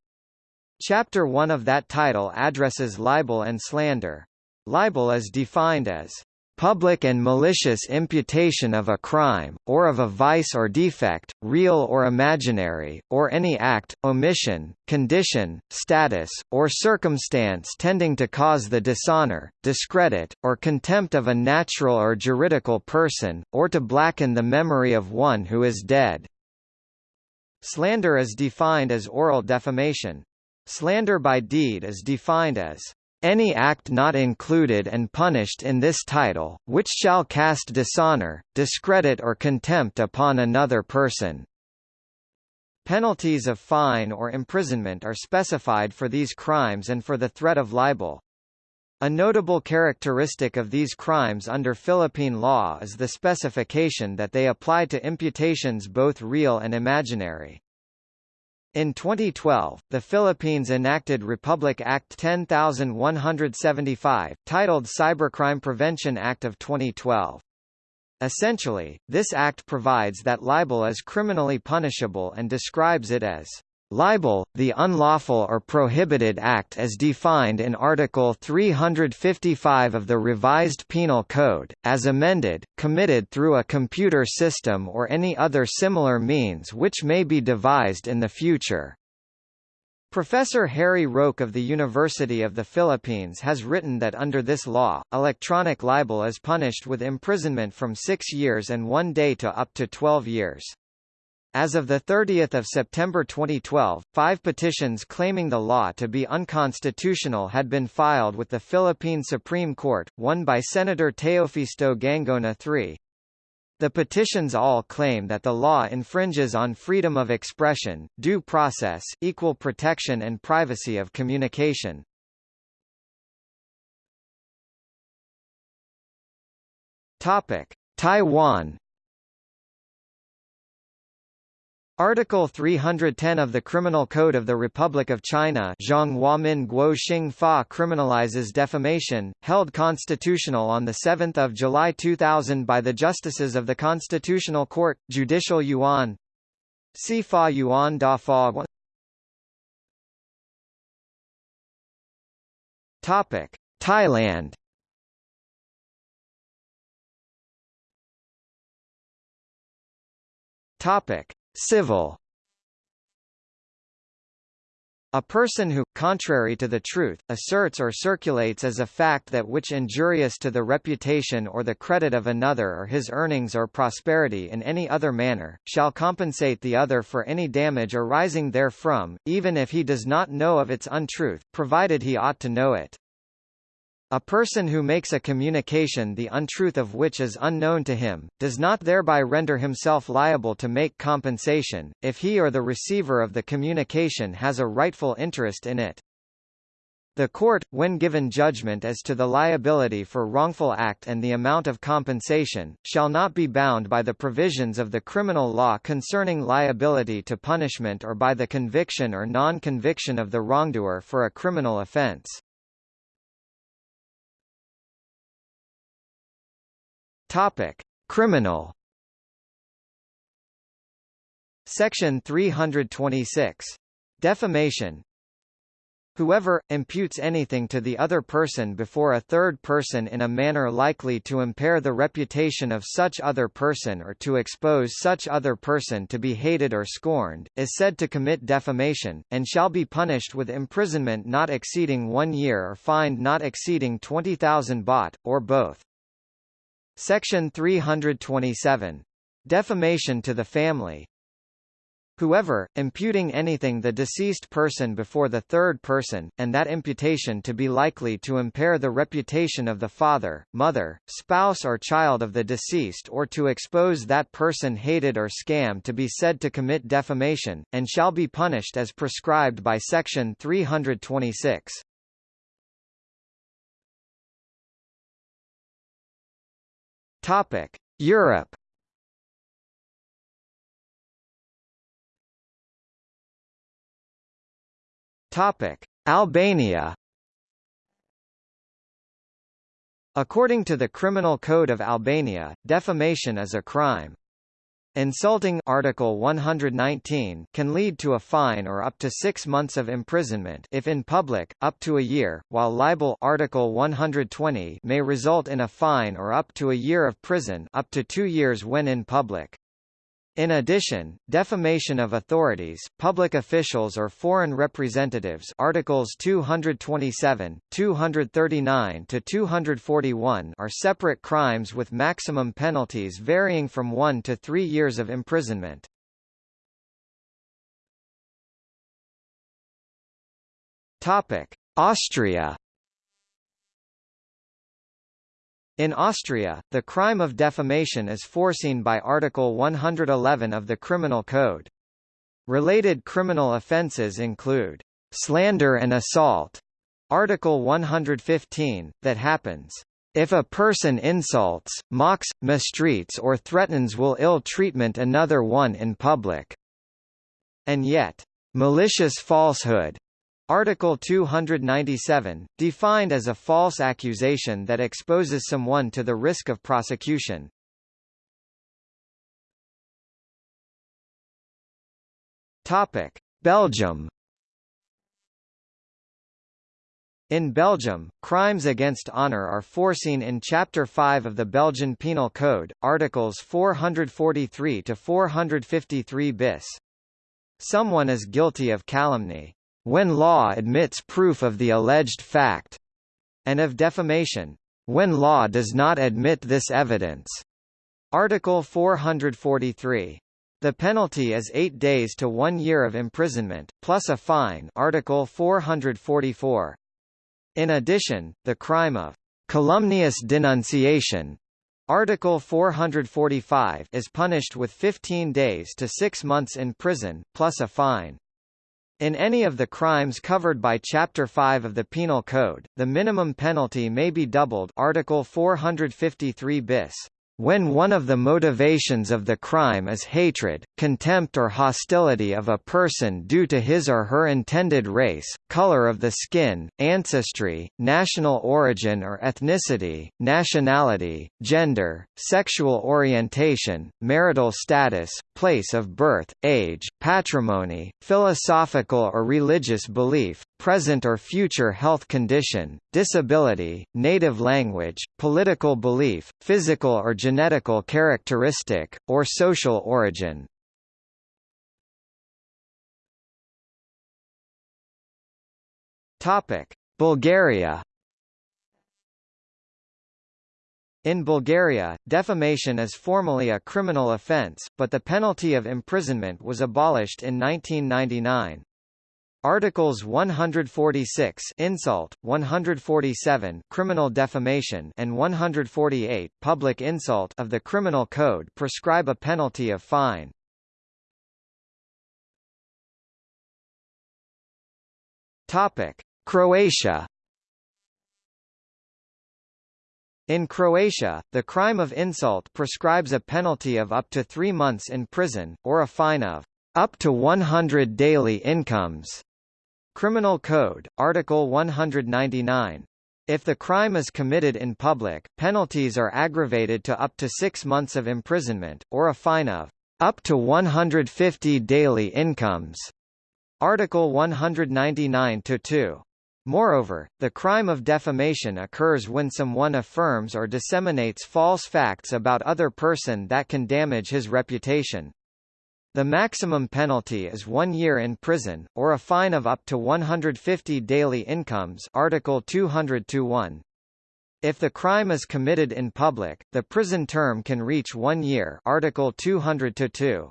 Chapter 1 of that title addresses libel and slander. Libel is defined as public and malicious imputation of a crime, or of a vice or defect, real or imaginary, or any act, omission, condition, status, or circumstance tending to cause the dishonor, discredit, or contempt of a natural or juridical person, or to blacken the memory of one who is dead. Slander is defined as oral defamation. Slander by deed is defined as any act not included and punished in this title, which shall cast dishonor, discredit or contempt upon another person. Penalties of fine or imprisonment are specified for these crimes and for the threat of libel. A notable characteristic of these crimes under Philippine law is the specification that they apply to imputations both real and imaginary. In 2012, the Philippines enacted Republic Act 10175, titled Cybercrime Prevention Act of 2012. Essentially, this act provides that libel is criminally punishable and describes it as Libel, the unlawful or prohibited act as defined in Article 355 of the Revised Penal Code, as amended, committed through a computer system or any other similar means which may be devised in the future. Professor Harry Roque of the University of the Philippines has written that under this law, electronic libel is punished with imprisonment from six years and one day to up to 12 years. As of 30 September 2012, five petitions claiming the law to be unconstitutional had been filed with the Philippine Supreme Court, one by Senator Teofisto Guingona III. The petitions all claim that the law infringes on freedom of expression, due process, equal protection and privacy of communication. Taiwan Article 310 of the Criminal Code of the Republic of China criminalizes defamation, held constitutional on 7 July 2000 by the Justices of the Constitutional Court, Judicial Yuan. Si Fa Yuan Da Fa Thailand. Topic Civil a person who, contrary to the truth, asserts or circulates as a fact that which injurious to the reputation or the credit of another or his earnings or prosperity in any other manner, shall compensate the other for any damage arising therefrom, even if he does not know of its untruth, provided he ought to know it. A person who makes a communication the untruth of which is unknown to him, does not thereby render himself liable to make compensation, if he or the receiver of the communication has a rightful interest in it. The court, when given judgment as to the liability for wrongful act and the amount of compensation, shall not be bound by the provisions of the criminal law concerning liability to punishment or by the conviction or non-conviction of the wrongdoer for a criminal offense. Topic: Criminal. Section 326. Defamation. Whoever, imputes anything to the other person before a third person in a manner likely to impair the reputation of such other person or to expose such other person to be hated or scorned, is said to commit defamation, and shall be punished with imprisonment not exceeding one year or fined not exceeding 20,000 baht, or both. Section 327. Defamation to the family Whoever, imputing anything the deceased person before the third person, and that imputation to be likely to impair the reputation of the father, mother, spouse or child of the deceased or to expose that person hated or scam to be said to commit defamation, and shall be punished as prescribed by Section 326. Topic: Europe. Topic: Albania. According to the Criminal Code of Albania, defamation is a crime. Insulting Article 119 can lead to a fine or up to 6 months of imprisonment if in public, up to a year, while libel Article 120 may result in a fine or up to a year of prison up to 2 years when in public. In addition, defamation of authorities, public officials or foreign representatives Articles 227, 239 to 241 are separate crimes with maximum penalties varying from 1 to 3 years of imprisonment. Topic: Austria In Austria, the crime of defamation is foreseen by Article 111 of the Criminal Code. Related criminal offences include slander and assault, Article 115, that happens if a person insults, mocks, mistreats or threatens will ill treatment another one in public, and yet malicious falsehood Article 297, defined as a false accusation that exposes someone to the risk of prosecution. Topic: Belgium. In Belgium, crimes against honour are foreseen in Chapter 5 of the Belgian Penal Code, Articles 443 to 453 bis. Someone is guilty of calumny when law admits proof of the alleged fact, and of defamation, when law does not admit this evidence. Article 443. The penalty is eight days to one year of imprisonment, plus a fine Article 444. In addition, the crime of calumnious denunciation Article 445 is punished with 15 days to 6 months in prison, plus a fine. In any of the crimes covered by Chapter 5 of the Penal Code, the minimum penalty may be doubled Article 453 bis. When one of the motivations of the crime is hatred, contempt or hostility of a person due to his or her intended race, color of the skin, ancestry, national origin or ethnicity, nationality, gender, sexual orientation, marital status, place of birth, age, patrimony, philosophical or religious belief, present or future health condition, disability, native language, political belief, physical or genetical characteristic, or social origin. Bulgaria In Bulgaria, defamation is formally a criminal offence, but the penalty of imprisonment was abolished in 1999. Articles 146 insult, 147 criminal defamation and 148 public insult of the Criminal Code prescribe a penalty of fine. Topic: Croatia In Croatia, the crime of insult prescribes a penalty of up to three months in prison, or a fine of up to 100 daily incomes. Criminal Code, Article 199. If the crime is committed in public, penalties are aggravated to up to six months of imprisonment, or a fine of up to 150 daily incomes. Article 199-2. Moreover, the crime of defamation occurs when someone affirms or disseminates false facts about other person that can damage his reputation. The maximum penalty is one year in prison, or a fine of up to 150 daily incomes Article 200-1. If the crime is committed in public, the prison term can reach one year Article 200-2.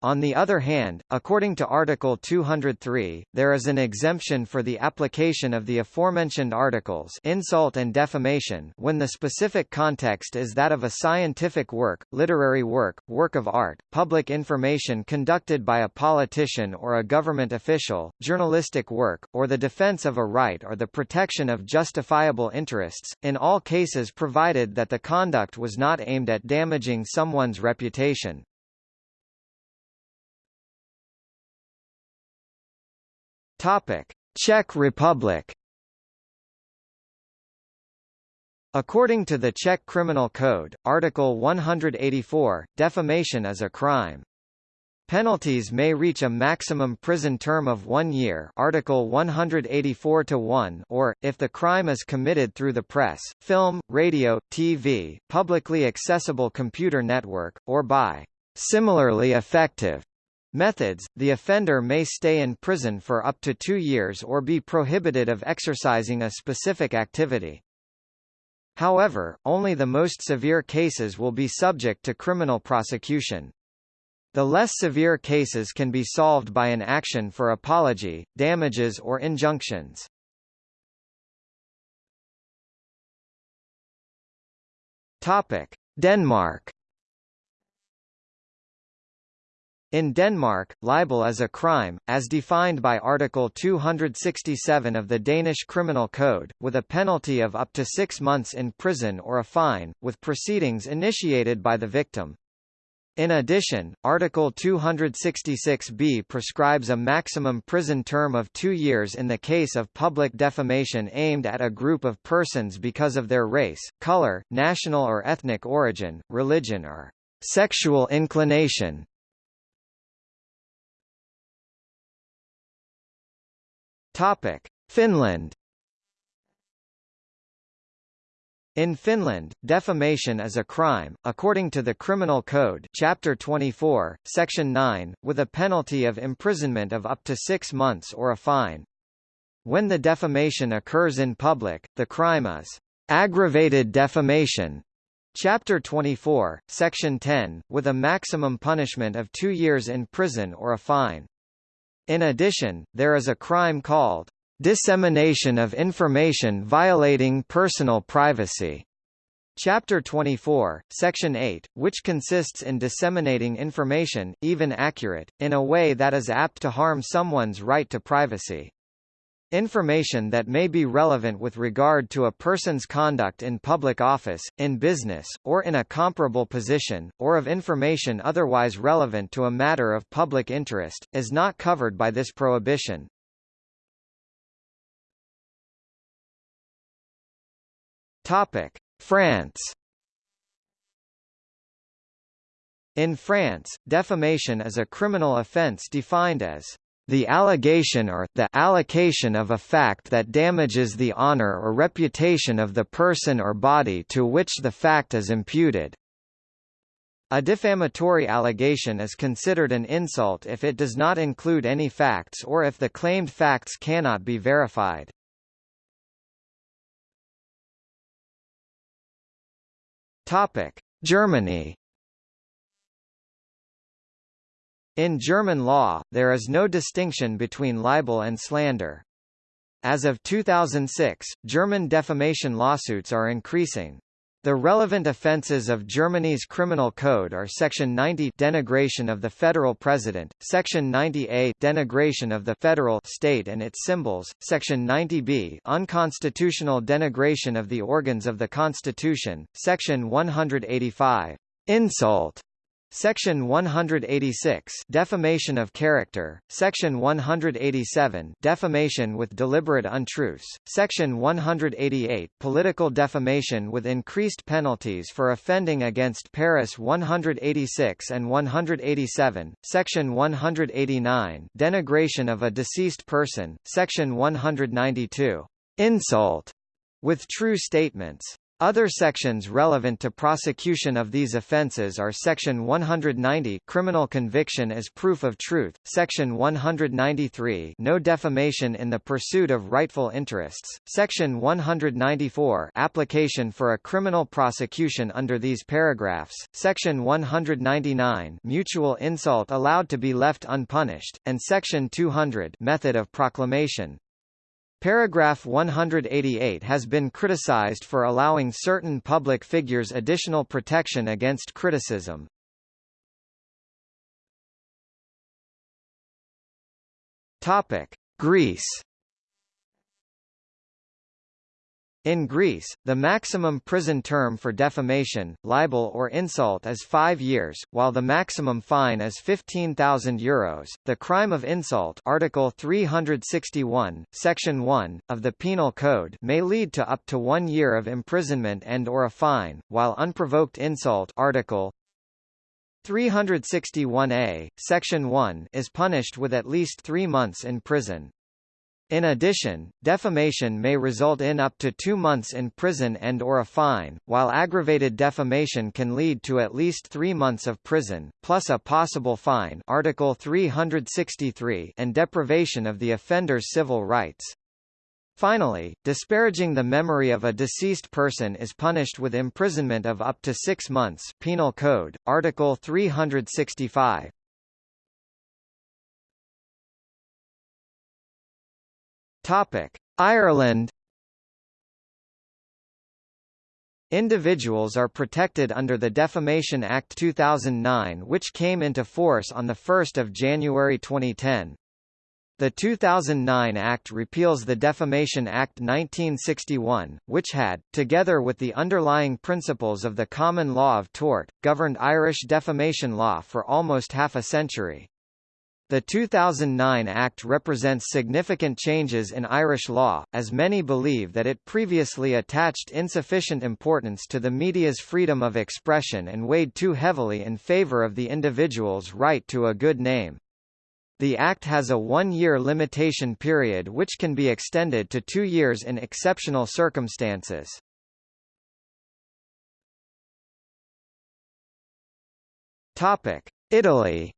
On the other hand, according to Article 203, there is an exemption for the application of the aforementioned articles insult and defamation when the specific context is that of a scientific work, literary work, work of art, public information conducted by a politician or a government official, journalistic work, or the defense of a right or the protection of justifiable interests, in all cases provided that the conduct was not aimed at damaging someone's reputation. Topic: Czech Republic. According to the Czech Criminal Code, Article 184, defamation is a crime. Penalties may reach a maximum prison term of one year Article 184-1 or, if the crime is committed through the press, film, radio, TV, publicly accessible computer network, or by similarly effective Methods – The offender may stay in prison for up to two years or be prohibited of exercising a specific activity. However, only the most severe cases will be subject to criminal prosecution. The less severe cases can be solved by an action for apology, damages or injunctions. Denmark In Denmark, libel is a crime, as defined by Article 267 of the Danish Criminal Code, with a penalty of up to six months in prison or a fine, with proceedings initiated by the victim. In addition, Article 266b prescribes a maximum prison term of two years in the case of public defamation aimed at a group of persons because of their race, color, national or ethnic origin, religion or sexual inclination. Topic: Finland. In Finland, defamation is a crime, according to the Criminal Code Chapter 24, Section 9, with a penalty of imprisonment of up to six months or a fine. When the defamation occurs in public, the crime is aggravated defamation, Chapter 24, Section 10, with a maximum punishment of two years in prison or a fine. In addition, there is a crime called dissemination of information violating personal privacy. Chapter 24, Section 8, which consists in disseminating information, even accurate, in a way that is apt to harm someone's right to privacy. Information that may be relevant with regard to a person's conduct in public office, in business, or in a comparable position, or of information otherwise relevant to a matter of public interest, is not covered by this prohibition. France. In France, defamation is a criminal offence defined as the allegation or the allocation of a fact that damages the honor or reputation of the person or body to which the fact is imputed. A defamatory allegation is considered an insult if it does not include any facts or if the claimed facts cannot be verified. Topic: Germany In German law, there is no distinction between libel and slander. As of 2006, German defamation lawsuits are increasing. The relevant offences of Germany's criminal code are Section 90 denigration of the federal president, Section 90A denigration of the federal state and its symbols, Section 90B unconstitutional denigration of the organs of the Constitution, Section 185 insult Section 186 Defamation of character, Section 187 Defamation with deliberate untruths, Section 188 Political defamation with increased penalties for offending against Paris 186 and 187, Section 189 Denigration of a deceased person, Section 192 Insult with true statements, other sections relevant to prosecution of these offences are Section 190 Criminal conviction as proof of truth, Section 193 No defamation in the pursuit of rightful interests, Section 194 Application for a criminal prosecution under these paragraphs, Section 199 Mutual insult allowed to be left unpunished, and Section 200 Method of proclamation. Paragraph 188 has been criticized for allowing certain public figures additional protection against criticism. Topic: Greece In Greece, the maximum prison term for defamation, libel or insult is five years, while the maximum fine is €15,000. The crime of insult Article 361, Section 1, of the Penal Code may lead to up to one year of imprisonment and or a fine, while unprovoked insult Article 361a, Section 1 is punished with at least three months in prison. In addition, defamation may result in up to two months in prison and or a fine, while aggravated defamation can lead to at least three months of prison, plus a possible fine Article 363 and deprivation of the offender's civil rights. Finally, disparaging the memory of a deceased person is punished with imprisonment of up to six months Penal Code, Article 365. Topic: Ireland Individuals are protected under the Defamation Act 2009 which came into force on 1 January 2010. The 2009 Act repeals the Defamation Act 1961, which had, together with the underlying principles of the common law of tort, governed Irish defamation law for almost half a century. The 2009 Act represents significant changes in Irish law, as many believe that it previously attached insufficient importance to the media's freedom of expression and weighed too heavily in favour of the individual's right to a good name. The Act has a one-year limitation period which can be extended to two years in exceptional circumstances. Italy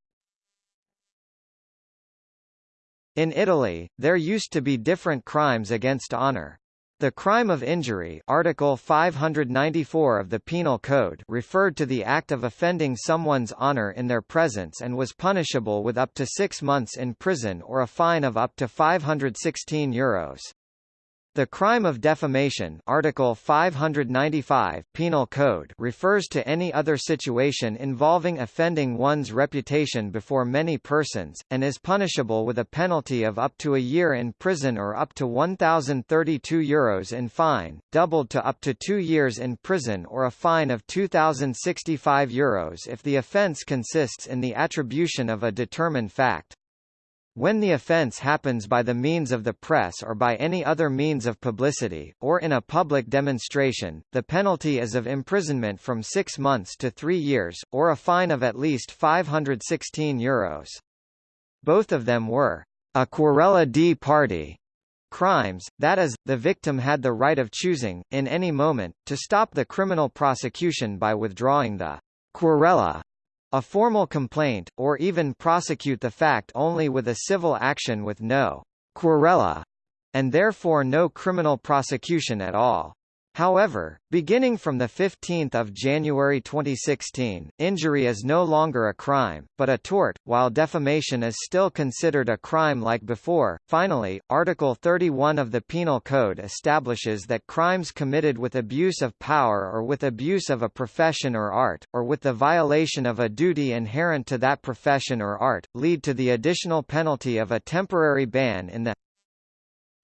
In Italy, there used to be different crimes against honor. The crime of injury Article 594 of the Penal Code referred to the act of offending someone's honor in their presence and was punishable with up to six months in prison or a fine of up to 516 euros. The crime of defamation Article 595 Penal Code refers to any other situation involving offending one's reputation before many persons, and is punishable with a penalty of up to a year in prison or up to 1,032 euros in fine, doubled to up to two years in prison or a fine of 2,065 euros if the offence consists in the attribution of a determined fact. When the offence happens by the means of the press or by any other means of publicity, or in a public demonstration, the penalty is of imprisonment from six months to three years, or a fine of at least 516 euros. Both of them were a querela di parte crimes, that is, the victim had the right of choosing, in any moment, to stop the criminal prosecution by withdrawing the querela a formal complaint, or even prosecute the fact only with a civil action with no querela, and therefore no criminal prosecution at all. However, beginning from 15 January 2016, injury is no longer a crime, but a tort, while defamation is still considered a crime like before. Finally, Article 31 of the Penal Code establishes that crimes committed with abuse of power or with abuse of a profession or art, or with the violation of a duty inherent to that profession or art, lead to the additional penalty of a temporary ban in the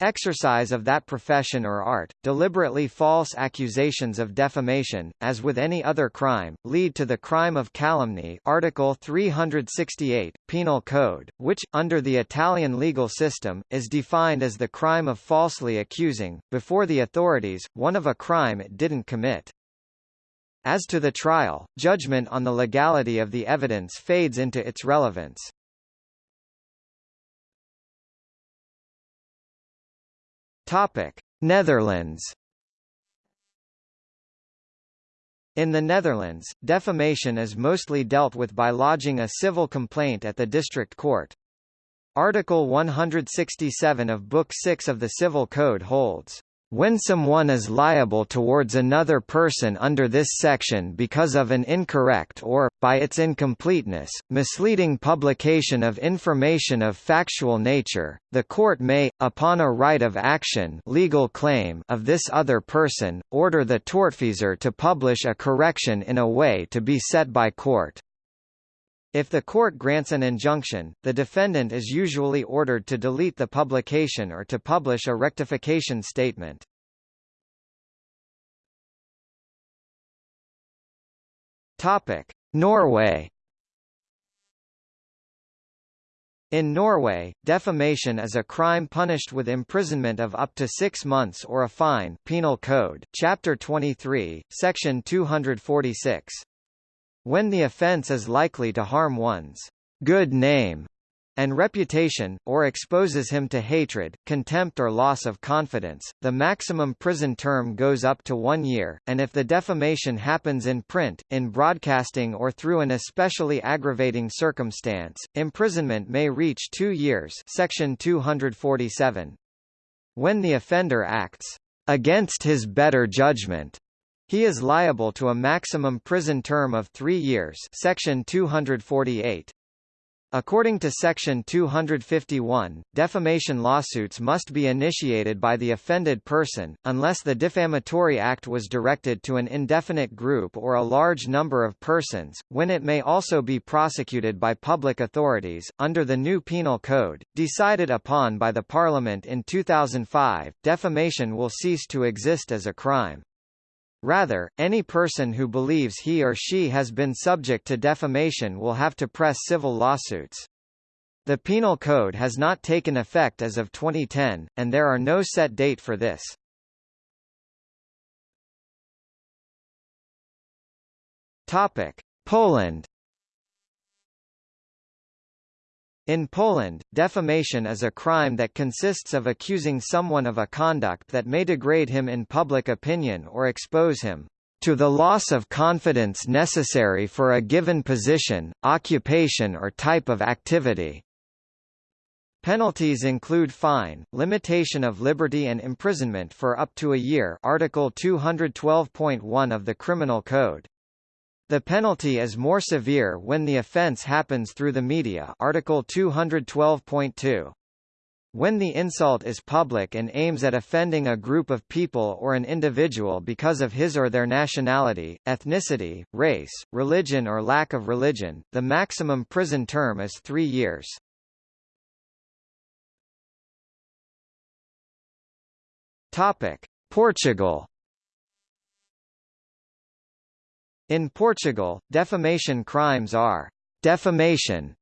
Exercise of that profession or art, deliberately false accusations of defamation, as with any other crime, lead to the crime of calumny Article 368, Penal Code, which, under the Italian legal system, is defined as the crime of falsely accusing, before the authorities, one of a crime it didn't commit. As to the trial, judgment on the legality of the evidence fades into its relevance. Topic: Netherlands. In the Netherlands, defamation is mostly dealt with by lodging a civil complaint at the district court. Article 167 of Book 6 of the Civil Code holds when someone is liable towards another person under this section because of an incorrect or, by its incompleteness, misleading publication of information of factual nature, the court may, upon a right of action legal claim of this other person, order the tortfeasor to publish a correction in a way to be set by court. If the court grants an injunction, the defendant is usually ordered to delete the publication or to publish a rectification statement. Topic: Norway In Norway, defamation is a crime punished with imprisonment of up to six months or a fine Penal Code, Chapter 23, Section 246 when the offence is likely to harm one's good name and reputation, or exposes him to hatred, contempt or loss of confidence, the maximum prison term goes up to one year, and if the defamation happens in print, in broadcasting or through an especially aggravating circumstance, imprisonment may reach two years section 247. When the offender acts against his better judgment he is liable to a maximum prison term of three years Section 248. According to Section 251, defamation lawsuits must be initiated by the offended person, unless the defamatory act was directed to an indefinite group or a large number of persons, when it may also be prosecuted by public authorities. Under the new Penal Code, decided upon by the Parliament in 2005, defamation will cease to exist as a crime. Rather, any person who believes he or she has been subject to defamation will have to press civil lawsuits. The Penal Code has not taken effect as of 2010, and there are no set date for this. Topic: Poland In Poland, defamation is a crime that consists of accusing someone of a conduct that may degrade him in public opinion or expose him to the loss of confidence necessary for a given position, occupation or type of activity. Penalties include fine, limitation of liberty and imprisonment for up to a year Article 212.1 of the Criminal Code. The penalty is more severe when the offence happens through the media Article 212.2. When the insult is public and aims at offending a group of people or an individual because of his or their nationality, ethnicity, race, religion or lack of religion, the maximum prison term is three years. Portugal In Portugal, defamation crimes are defamation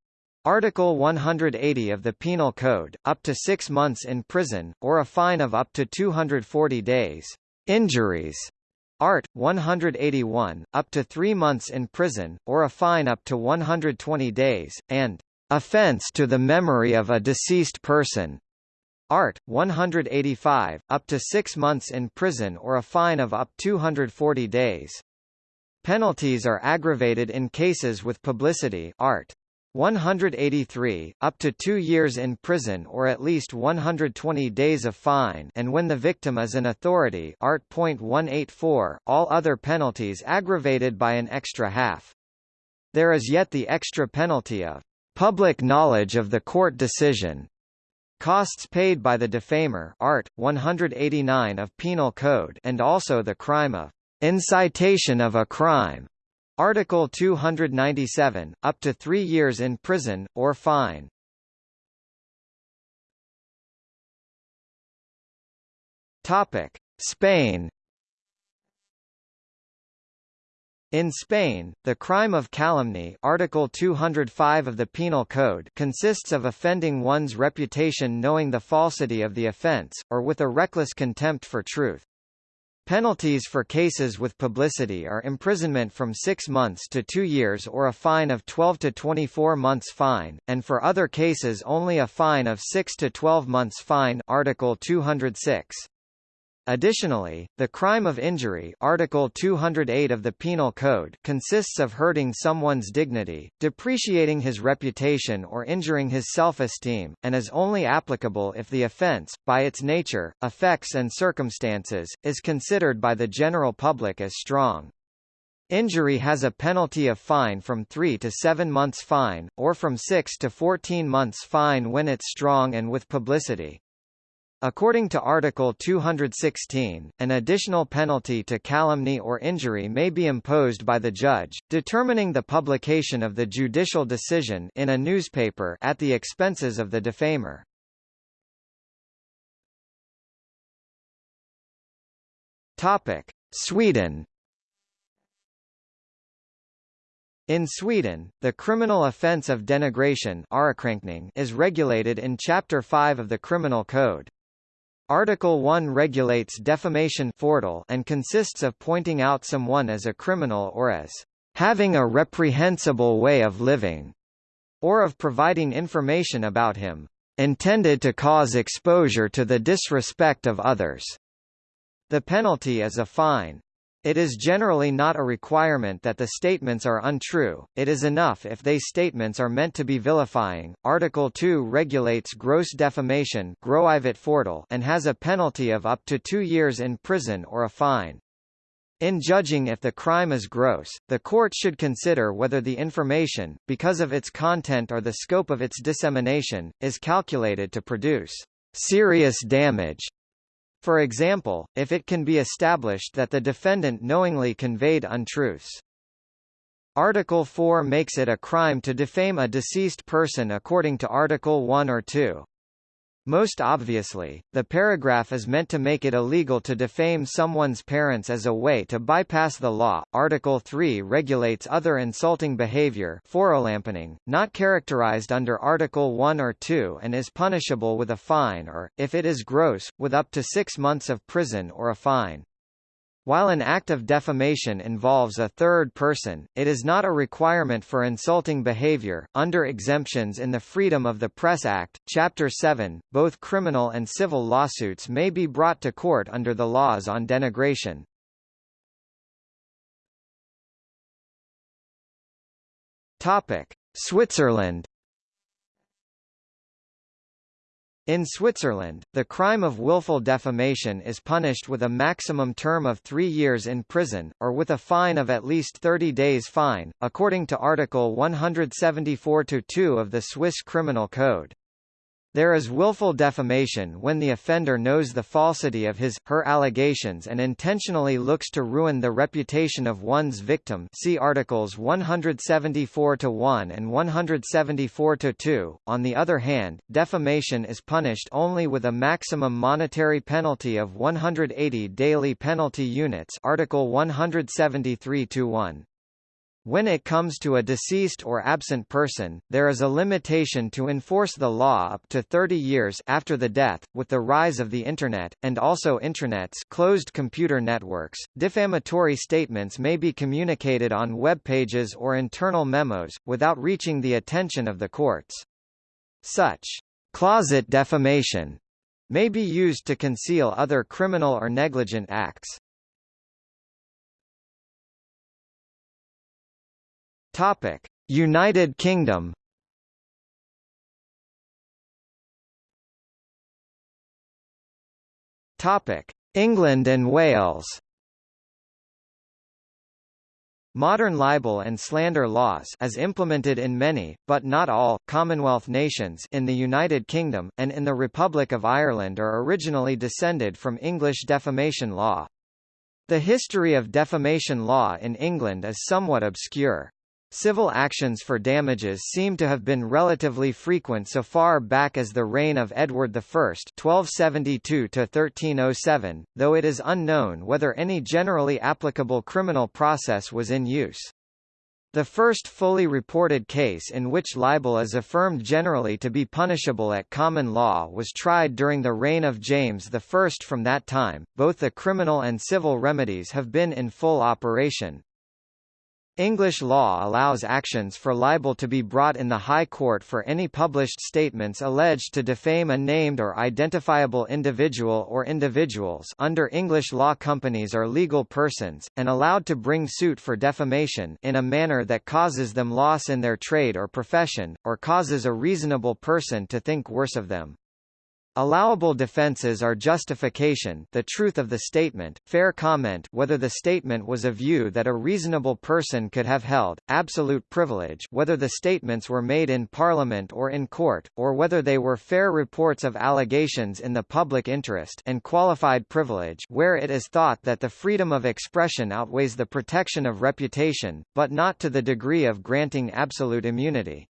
Article 180 of the Penal Code, up to six months in prison, or a fine of up to 240 days. Injuries. Art. 181, up to three months in prison, or a fine up to 120 days, and offence to the memory of a deceased person. Art. 185, up to six months in prison or a fine of up 240 days. Penalties are aggravated in cases with publicity Art. 183, up to two years in prison or at least 120 days of fine and when the victim is an authority Art. 184, all other penalties aggravated by an extra half. There is yet the extra penalty of public knowledge of the court decision. Costs paid by the defamer Art. 189 of Penal Code and also the crime of incitation of a crime Article 297, up to three years in prison, or fine. Topic: Spain. In Spain, the crime of calumny Article 205 of the Penal Code consists of offending one's reputation knowing the falsity of the offence, or with a reckless contempt for truth. Penalties for cases with publicity are imprisonment from 6 months to 2 years or a fine of 12 to 24 months fine, and for other cases only a fine of 6 to 12 months fine Article 206. Additionally, the crime of injury Article 208 of the Penal Code consists of hurting someone's dignity, depreciating his reputation or injuring his self-esteem, and is only applicable if the offence, by its nature, effects and circumstances, is considered by the general public as strong. Injury has a penalty of fine from 3 to 7 months fine, or from 6 to 14 months fine when it's strong and with publicity. According to Article 216, an additional penalty to calumny or injury may be imposed by the judge, determining the publication of the judicial decision in a newspaper at the expenses of the defamer. Topic: Sweden In Sweden, the criminal offence of denigration is regulated in Chapter 5 of the Criminal Code. Article 1 regulates defamation and consists of pointing out someone as a criminal or as having a reprehensible way of living, or of providing information about him, intended to cause exposure to the disrespect of others. The penalty is a fine. It is generally not a requirement that the statements are untrue, it is enough if they statements are meant to be vilifying. Article 2 regulates gross defamation and has a penalty of up to two years in prison or a fine. In judging if the crime is gross, the court should consider whether the information, because of its content or the scope of its dissemination, is calculated to produce serious damage for example, if it can be established that the defendant knowingly conveyed untruths. Article 4 makes it a crime to defame a deceased person according to Article 1 or 2. Most obviously, the paragraph is meant to make it illegal to defame someone's parents as a way to bypass the law. Article 3 regulates other insulting behavior, not characterized under Article 1 or 2 and is punishable with a fine or, if it is gross, with up to six months of prison or a fine. While an act of defamation involves a third person, it is not a requirement for insulting behavior. Under exemptions in the Freedom of the Press Act, Chapter 7, both criminal and civil lawsuits may be brought to court under the laws on denigration. Topic: Switzerland In Switzerland, the crime of willful defamation is punished with a maximum term of three years in prison, or with a fine of at least 30 days fine, according to Article 174-2 of the Swiss Criminal Code. There is willful defamation when the offender knows the falsity of his, her allegations and intentionally looks to ruin the reputation of one's victim see Articles 174-1 and 174-2. On the other hand, defamation is punished only with a maximum monetary penalty of 180 daily penalty units Article 173-1. When it comes to a deceased or absent person, there is a limitation to enforce the law up to 30 years after the death. With the rise of the Internet, and also intranets closed computer networks, defamatory statements may be communicated on web pages or internal memos, without reaching the attention of the courts. Such closet defamation may be used to conceal other criminal or negligent acts. Topic: United Kingdom. Topic: England and Wales. Modern libel and slander laws as implemented in many, but not all, Commonwealth nations in the United Kingdom, and in the Republic of Ireland are originally descended from English defamation law. The history of defamation law in England is somewhat obscure. Civil actions for damages seem to have been relatively frequent so far back as the reign of Edward I (1272–1307), though it is unknown whether any generally applicable criminal process was in use. The first fully reported case in which libel is affirmed generally to be punishable at common law was tried during the reign of James I. From that time, both the criminal and civil remedies have been in full operation. English law allows actions for libel to be brought in the High Court for any published statements alleged to defame a named or identifiable individual or individuals under English law companies are legal persons, and allowed to bring suit for defamation in a manner that causes them loss in their trade or profession, or causes a reasonable person to think worse of them. Allowable defenses are justification the truth of the statement, fair comment whether the statement was a view that a reasonable person could have held, absolute privilege whether the statements were made in Parliament or in court, or whether they were fair reports of allegations in the public interest and qualified privilege where it is thought that the freedom of expression outweighs the protection of reputation, but not to the degree of granting absolute immunity.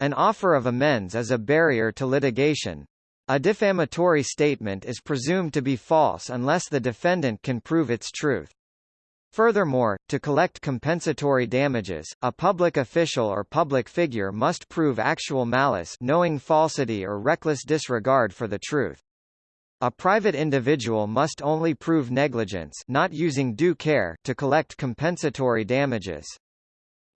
An offer of amends is a barrier to litigation, a defamatory statement is presumed to be false unless the defendant can prove its truth. Furthermore, to collect compensatory damages, a public official or public figure must prove actual malice knowing falsity or reckless disregard for the truth. A private individual must only prove negligence not using due care to collect compensatory damages.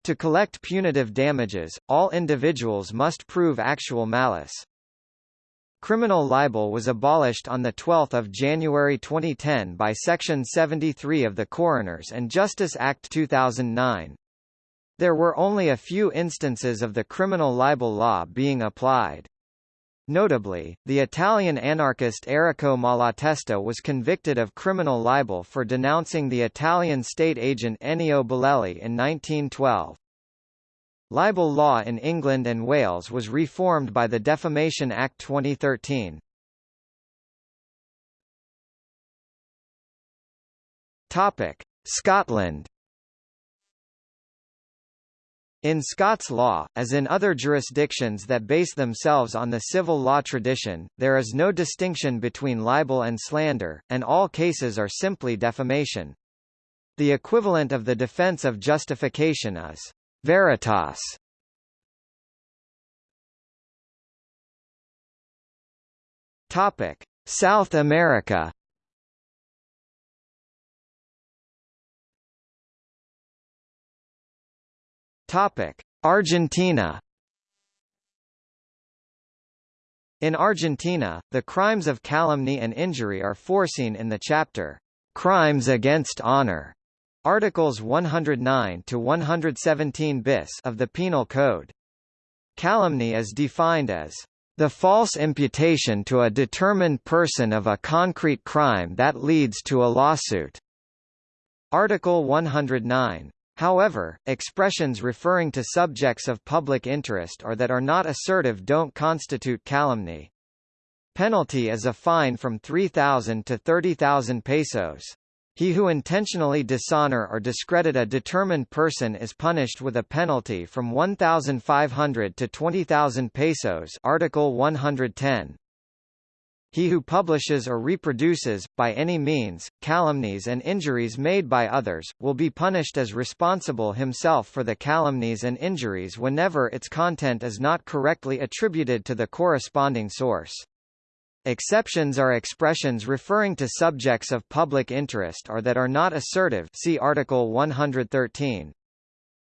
To collect punitive damages, all individuals must prove actual malice. Criminal libel was abolished on 12 January 2010 by Section 73 of the Coroners and Justice Act 2009. There were only a few instances of the criminal libel law being applied. Notably, the Italian anarchist Errico Malatesta was convicted of criminal libel for denouncing the Italian state agent Ennio Belelli in 1912. Libel law in England and Wales was reformed by the Defamation Act 2013. Topic: Scotland in Scots law, as in other jurisdictions that base themselves on the civil law tradition, there is no distinction between libel and slander, and all cases are simply defamation. The equivalent of the defense of justification is Veritas Topic: South America. Topic: Argentina. In Argentina, the crimes of calumny and injury are foreseen in the chapter Crimes Against Honor Articles 109 to 117 bis of the Penal Code. Calumny is defined as The false imputation to a determined person of a concrete crime that leads to a lawsuit. Article 109. However, expressions referring to subjects of public interest or that are not assertive don't constitute calumny. Penalty is a fine from 3,000 to 30,000 pesos. He who intentionally dishonor or discredit a determined person is punished with a penalty from 1,500 to 20,000 pesos Article 110. He who publishes or reproduces, by any means, calumnies and injuries made by others, will be punished as responsible himself for the calumnies and injuries whenever its content is not correctly attributed to the corresponding source. Exceptions are expressions referring to subjects of public interest or that are not assertive see Article 113.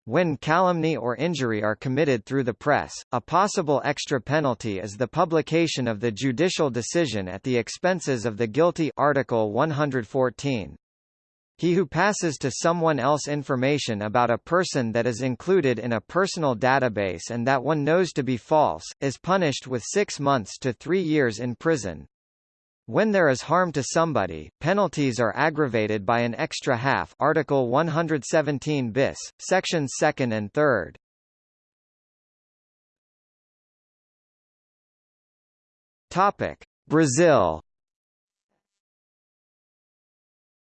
When calumny or injury are committed through the press, a possible extra penalty is the publication of the judicial decision at the expenses of the guilty Article 114. He who passes to someone else information about a person that is included in a personal database and that one knows to be false, is punished with six months to three years in prison. When there is harm to somebody, penalties are aggravated by an extra half Article 117 bis, sections 2nd and 3rd. Topic: Brazil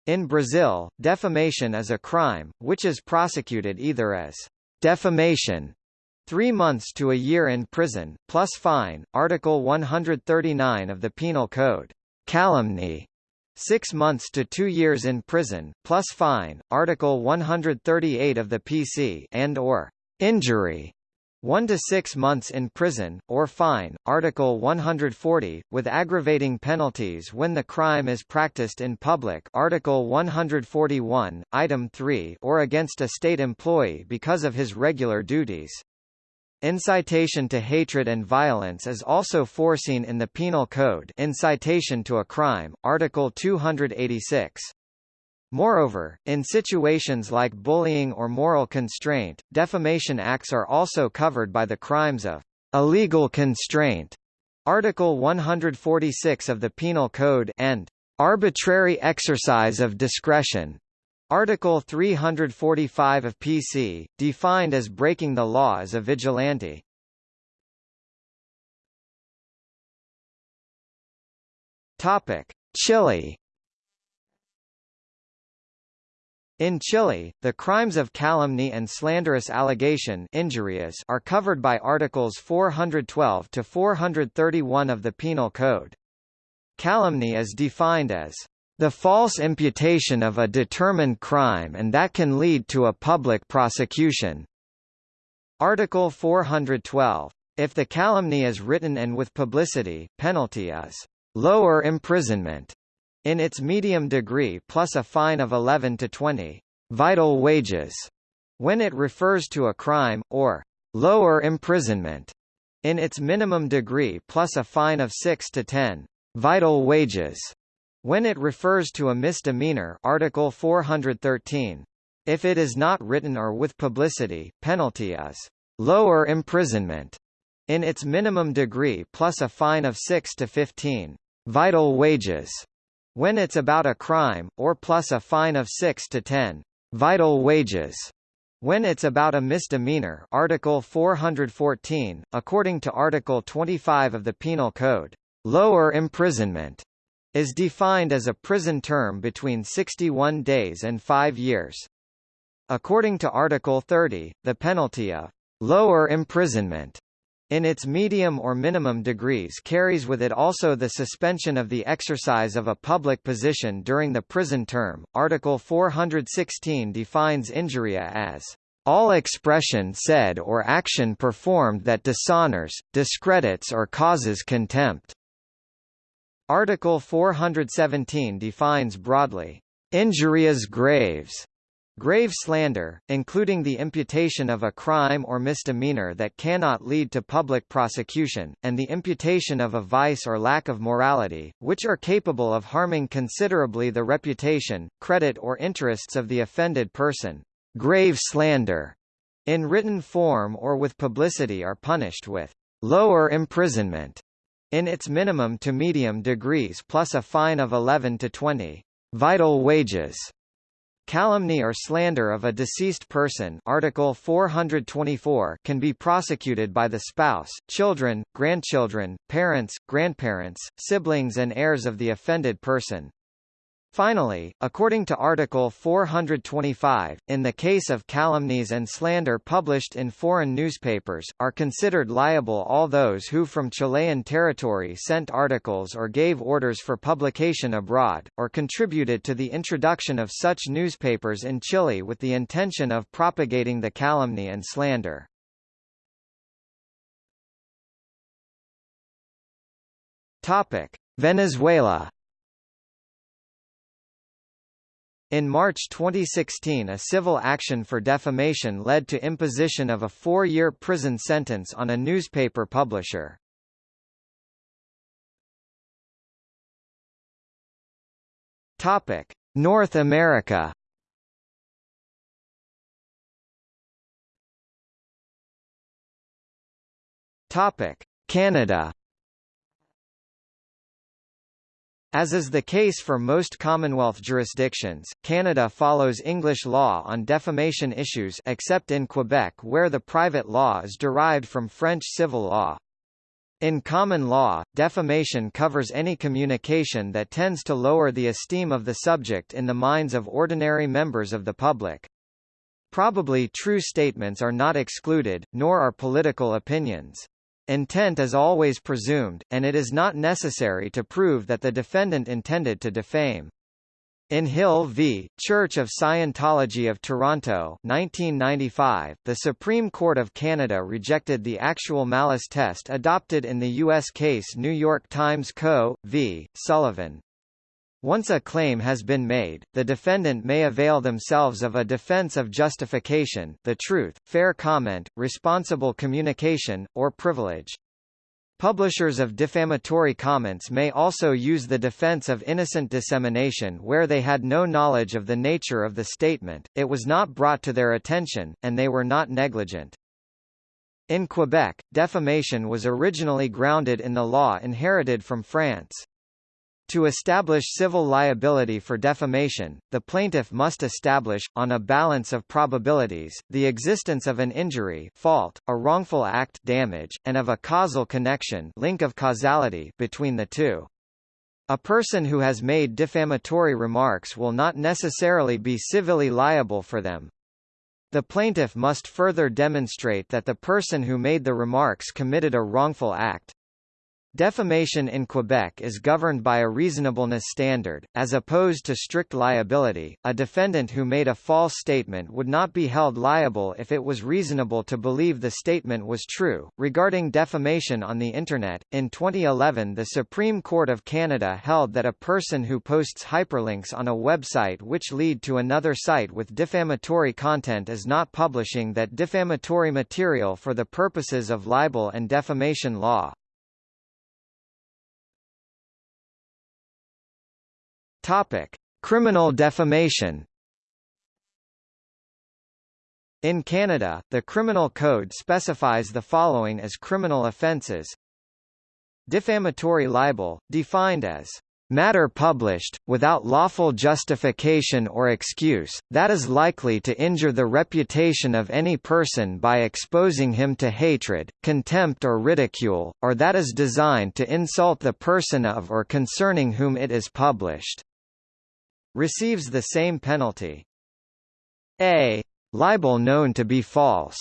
In Brazil, defamation is a crime, which is prosecuted either as defamation Three months to a year in prison, plus fine, Article 139 of the Penal Code. Calumny. Six months to two years in prison, plus fine, Article 138 of the PC and or injury. 1 to 6 months in prison, or fine, Article 140, with aggravating penalties when the crime is practiced in public Article 141, Item 3 or against a state employee because of his regular duties. Incitation to hatred and violence is also foreseen in the Penal Code incitation to a crime, Article 286. Moreover, in situations like bullying or moral constraint, defamation acts are also covered by the crimes of illegal constraint, Article 146 of the Penal Code and arbitrary exercise of discretion, Article 345 of PC, defined as breaking the law as a vigilante. Topic: Chile In Chile, the crimes of calumny and slanderous allegation injurious are covered by Articles 412 to 431 of the Penal Code. Calumny is defined as the false imputation of a determined crime and that can lead to a public prosecution. Article 412. If the calumny is written and with publicity, penalty is lower imprisonment in its medium degree plus a fine of 11 to 20 vital wages when it refers to a crime, or lower imprisonment in its minimum degree plus a fine of 6 to 10 vital wages when it refers to a misdemeanor Article 413. If it is not written or with publicity, penalty is lower imprisonment in its minimum degree plus a fine of 6 to 15 vital wages when it's about a crime, or plus a fine of 6 to 10 vital wages. When it's about a misdemeanor Article 414, according to Article 25 of the Penal Code, lower imprisonment is defined as a prison term between 61 days and 5 years. According to Article 30, the penalty of lower imprisonment in its medium or minimum degrees carries with it also the suspension of the exercise of a public position during the prison term. Article 416 defines injuria as all expression said or action performed that dishonors, discredits or causes contempt. Article 417 defines broadly injurias graves Grave slander, including the imputation of a crime or misdemeanor that cannot lead to public prosecution, and the imputation of a vice or lack of morality, which are capable of harming considerably the reputation, credit or interests of the offended person. Grave slander, in written form or with publicity are punished with lower imprisonment in its minimum to medium degrees plus a fine of 11 to 20 vital wages Calumny or slander of a deceased person Article 424 can be prosecuted by the spouse, children, grandchildren, parents, grandparents, siblings and heirs of the offended person. Finally, according to Article 425, in the case of calumnies and slander published in foreign newspapers, are considered liable all those who from Chilean territory sent articles or gave orders for publication abroad, or contributed to the introduction of such newspapers in Chile with the intention of propagating the calumny and slander. Venezuela In March 2016 a civil action for defamation led to imposition of a four-year prison sentence on a newspaper publisher. North America Canada As is the case for most Commonwealth jurisdictions, Canada follows English law on defamation issues except in Quebec where the private law is derived from French civil law. In common law, defamation covers any communication that tends to lower the esteem of the subject in the minds of ordinary members of the public. Probably true statements are not excluded, nor are political opinions. Intent is always presumed, and it is not necessary to prove that the defendant intended to defame. In Hill v. Church of Scientology of Toronto 1995, the Supreme Court of Canada rejected the actual malice test adopted in the U.S. case New York Times Co. v. Sullivan. Once a claim has been made, the defendant may avail themselves of a defense of justification the truth, fair comment, responsible communication, or privilege. Publishers of defamatory comments may also use the defense of innocent dissemination where they had no knowledge of the nature of the statement, it was not brought to their attention, and they were not negligent. In Quebec, defamation was originally grounded in the law inherited from France. To establish civil liability for defamation, the plaintiff must establish, on a balance of probabilities, the existence of an injury fault, a wrongful act damage, and of a causal connection link of causality between the two. A person who has made defamatory remarks will not necessarily be civilly liable for them. The plaintiff must further demonstrate that the person who made the remarks committed a wrongful act. Defamation in Quebec is governed by a reasonableness standard, as opposed to strict liability. A defendant who made a false statement would not be held liable if it was reasonable to believe the statement was true. Regarding defamation on the Internet, in 2011 the Supreme Court of Canada held that a person who posts hyperlinks on a website which lead to another site with defamatory content is not publishing that defamatory material for the purposes of libel and defamation law. Topic: Criminal defamation. In Canada, the Criminal Code specifies the following as criminal offences. Defamatory libel, defined as matter published, without lawful justification or excuse, that is likely to injure the reputation of any person by exposing him to hatred, contempt or ridicule, or that is designed to insult the person of or concerning whom it is published receives the same penalty. A libel known to be false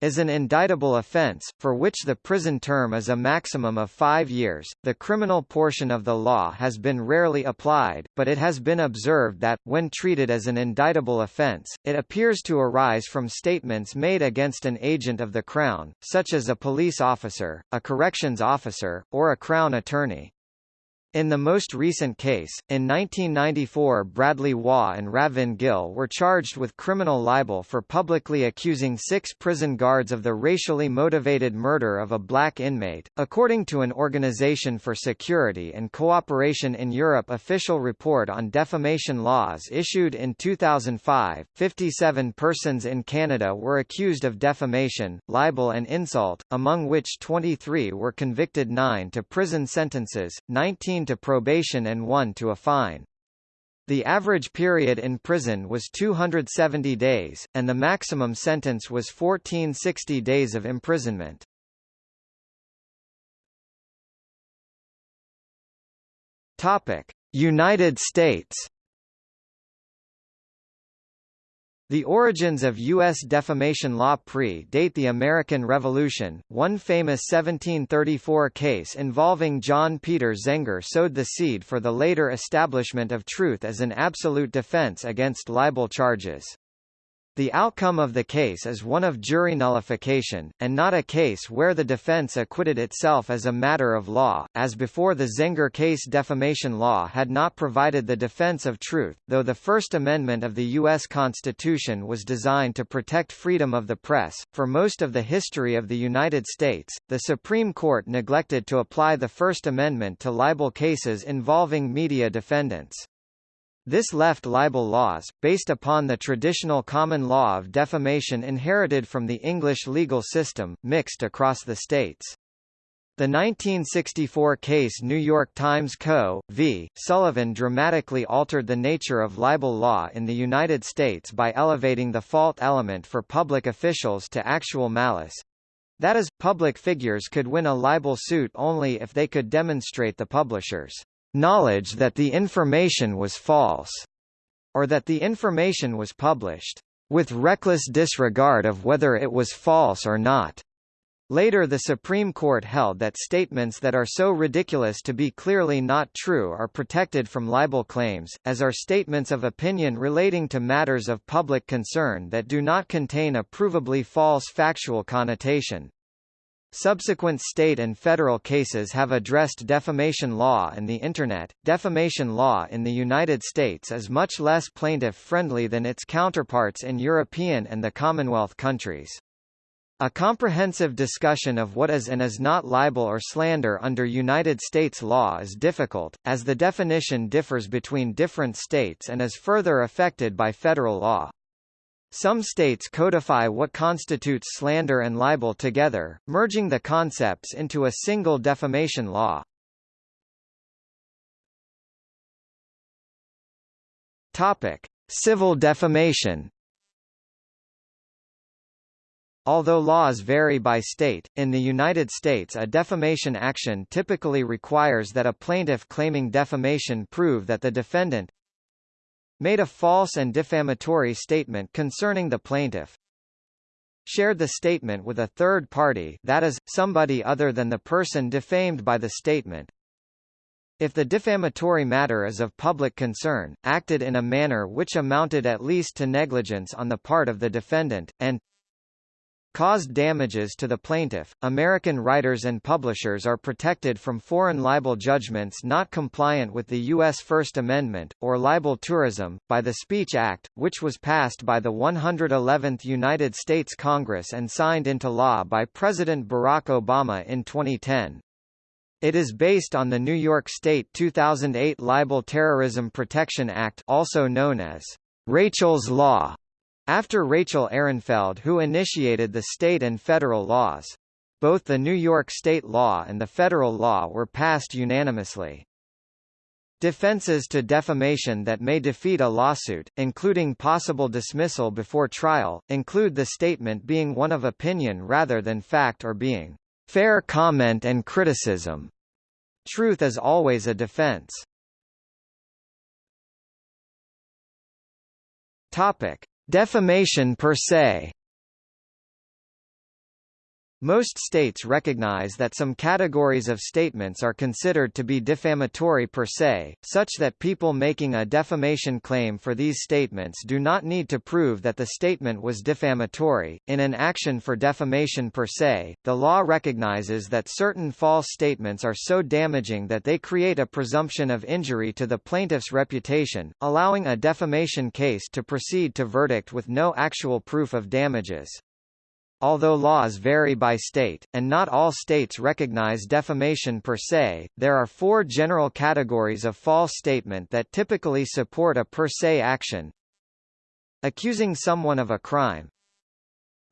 is an indictable offense, for which the prison term is a maximum of five years. The criminal portion of the law has been rarely applied, but it has been observed that, when treated as an indictable offense, it appears to arise from statements made against an agent of the Crown, such as a police officer, a corrections officer, or a Crown attorney. In the most recent case, in 1994 Bradley Waugh and Ravin Gill were charged with criminal libel for publicly accusing six prison guards of the racially motivated murder of a black inmate. According to an Organization for Security and Cooperation in Europe official report on defamation laws issued in 2005, 57 persons in Canada were accused of defamation, libel and insult, among which 23 were convicted 9 to prison sentences, 19 to probation and 1 to a fine. The average period in prison was 270 days, and the maximum sentence was 1460 days of imprisonment. Topic: United States The origins of U.S. defamation law pre-date the American Revolution. One famous 1734 case involving John Peter Zenger sowed the seed for the later establishment of truth as an absolute defense against libel charges. The outcome of the case is one of jury nullification, and not a case where the defense acquitted itself as a matter of law, as before the Zenger case defamation law had not provided the defense of truth, though the First Amendment of the U.S. Constitution was designed to protect freedom of the press. For most of the history of the United States, the Supreme Court neglected to apply the First Amendment to libel cases involving media defendants. This left libel laws, based upon the traditional common law of defamation inherited from the English legal system, mixed across the states. The 1964 case New York Times Co. v. Sullivan dramatically altered the nature of libel law in the United States by elevating the fault element for public officials to actual malice. That is, public figures could win a libel suit only if they could demonstrate the publisher's knowledge that the information was false, or that the information was published with reckless disregard of whether it was false or not. Later the Supreme Court held that statements that are so ridiculous to be clearly not true are protected from libel claims, as are statements of opinion relating to matters of public concern that do not contain a provably false factual connotation. Subsequent state and federal cases have addressed defamation law and the Internet. Defamation law in the United States is much less plaintiff friendly than its counterparts in European and the Commonwealth countries. A comprehensive discussion of what is and is not libel or slander under United States law is difficult, as the definition differs between different states and is further affected by federal law. Some states codify what constitutes slander and libel together, merging the concepts into a single defamation law. Topic: Civil defamation. Although laws vary by state, in the United States a defamation action typically requires that a plaintiff claiming defamation prove that the defendant, made a false and defamatory statement concerning the plaintiff, shared the statement with a third party that is, somebody other than the person defamed by the statement, if the defamatory matter is of public concern, acted in a manner which amounted at least to negligence on the part of the defendant, and caused damages to the plaintiff. American writers and publishers are protected from foreign libel judgments not compliant with the U.S. First Amendment, or libel tourism, by the Speech Act, which was passed by the 111th United States Congress and signed into law by President Barack Obama in 2010. It is based on the New York State 2008 Libel Terrorism Protection Act also known as Rachel's Law, after Rachel Ehrenfeld who initiated the state and federal laws. Both the New York state law and the federal law were passed unanimously. Defenses to defamation that may defeat a lawsuit, including possible dismissal before trial, include the statement being one of opinion rather than fact or being fair comment and criticism. Truth is always a defense. Topic: Defamation per se Most states recognize that some categories of statements are considered to be defamatory per se, such that people making a defamation claim for these statements do not need to prove that the statement was defamatory. In an action for defamation per se, the law recognizes that certain false statements are so damaging that they create a presumption of injury to the plaintiff's reputation, allowing a defamation case to proceed to verdict with no actual proof of damages. Although laws vary by state, and not all states recognize defamation per se, there are four general categories of false statement that typically support a per se action. Accusing someone of a crime.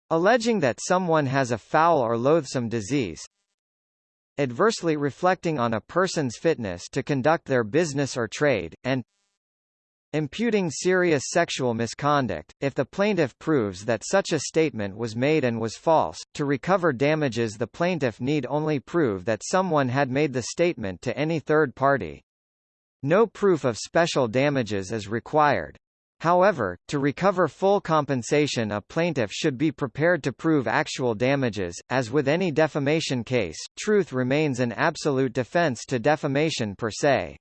Alleging that someone has a foul or loathsome disease. Adversely reflecting on a person's fitness to conduct their business or trade, and Imputing serious sexual misconduct, if the plaintiff proves that such a statement was made and was false, to recover damages the plaintiff need only prove that someone had made the statement to any third party. No proof of special damages is required. However, to recover full compensation a plaintiff should be prepared to prove actual damages. As with any defamation case, truth remains an absolute defense to defamation per se.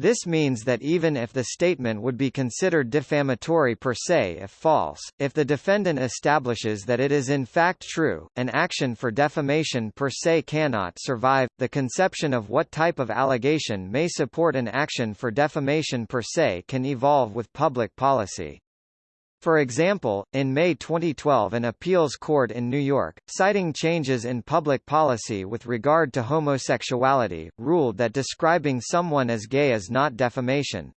This means that even if the statement would be considered defamatory per se if false, if the defendant establishes that it is in fact true, an action for defamation per se cannot survive. The conception of what type of allegation may support an action for defamation per se can evolve with public policy. For example, in May 2012 an appeals court in New York, citing changes in public policy with regard to homosexuality, ruled that describing someone as gay is not defamation.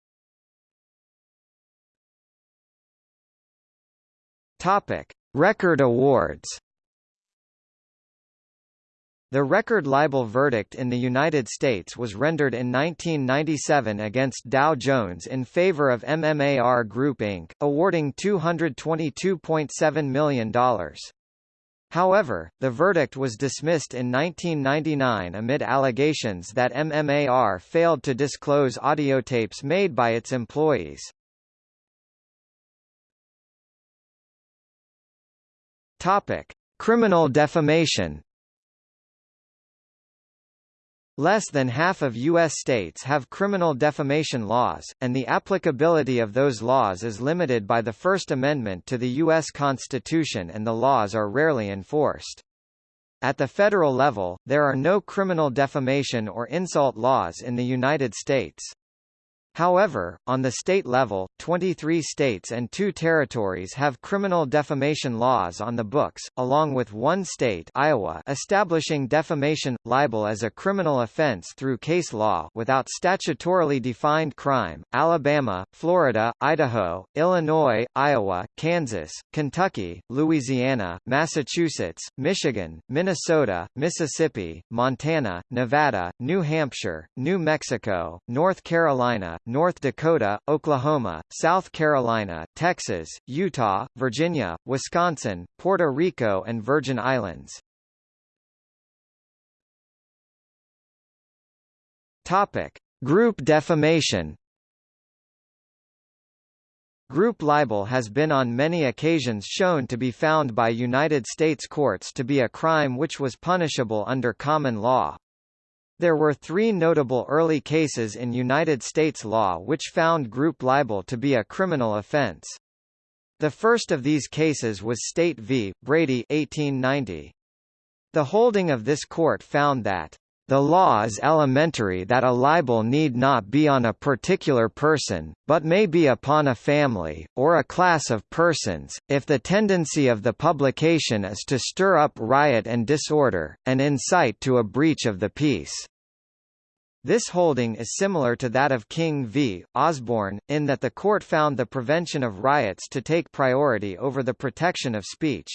Topic: Record awards the record libel verdict in the United States was rendered in 1997 against Dow Jones in favor of MMAR Group Inc., awarding $222.7 million. However, the verdict was dismissed in 1999 amid allegations that MMAR failed to disclose audiotapes made by its employees. Topic: Criminal defamation Less than half of U.S. states have criminal defamation laws, and the applicability of those laws is limited by the First Amendment to the U.S. Constitution and the laws are rarely enforced. At the federal level, there are no criminal defamation or insult laws in the United States. However, on the state level, 23 states and two territories have criminal defamation laws on the books, along with one state Iowa establishing defamation, libel as a criminal offense through case law without statutorily defined crime, Alabama, Florida, Idaho, Illinois, Iowa, Kansas, Kentucky, Louisiana, Massachusetts, Michigan, Minnesota, Mississippi, Montana, Nevada, New Hampshire, New Mexico, North Carolina, North Dakota, Oklahoma, South Carolina, Texas, Utah, Virginia, Wisconsin, Puerto Rico and Virgin Islands. Topic: Group defamation. Group libel has been on many occasions shown to be found by United States courts to be a crime which was punishable under common law. There were three notable early cases in United States law which found group libel to be a criminal offense. The first of these cases was State v. Brady 1890. The holding of this court found that the law is elementary that a libel need not be on a particular person, but may be upon a family, or a class of persons, if the tendency of the publication is to stir up riot and disorder, and incite to a breach of the peace. This holding is similar to that of King v. Osborne, in that the court found the prevention of riots to take priority over the protection of speech.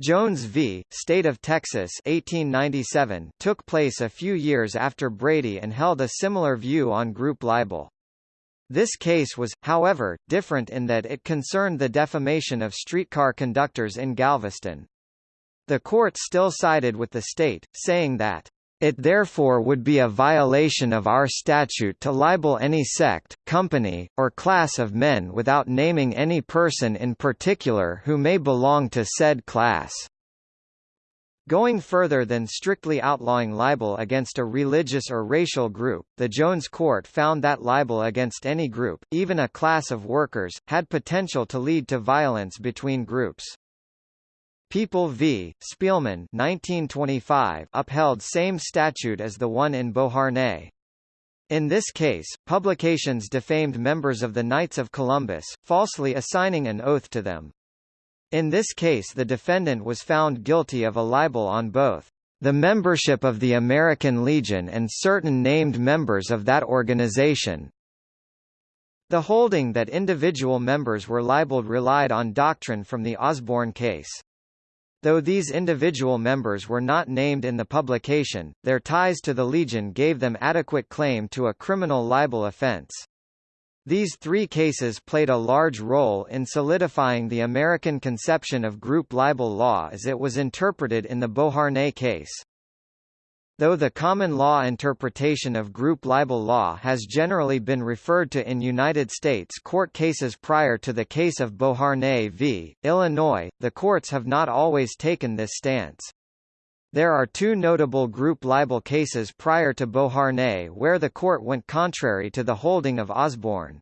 Jones v. State of Texas 1897 took place a few years after Brady and held a similar view on group libel. This case was, however, different in that it concerned the defamation of streetcar conductors in Galveston. The court still sided with the state, saying that it therefore would be a violation of our statute to libel any sect, company, or class of men without naming any person in particular who may belong to said class. Going further than strictly outlawing libel against a religious or racial group, the Jones Court found that libel against any group, even a class of workers, had potential to lead to violence between groups. People v. Spielman 1925 upheld same statute as the one in Beauharnais. In this case, publications defamed members of the Knights of Columbus, falsely assigning an oath to them. In this case the defendant was found guilty of a libel on both the membership of the American Legion and certain named members of that organization. The holding that individual members were libeled relied on doctrine from the Osborne case. Though these individual members were not named in the publication, their ties to the Legion gave them adequate claim to a criminal libel offense. These three cases played a large role in solidifying the American conception of group libel law as it was interpreted in the Beauharnais case. Though the common law interpretation of group libel law has generally been referred to in United States court cases prior to the case of Beauharnais v. Illinois, the courts have not always taken this stance. There are two notable group libel cases prior to Beauharnais where the court went contrary to the holding of Osborne.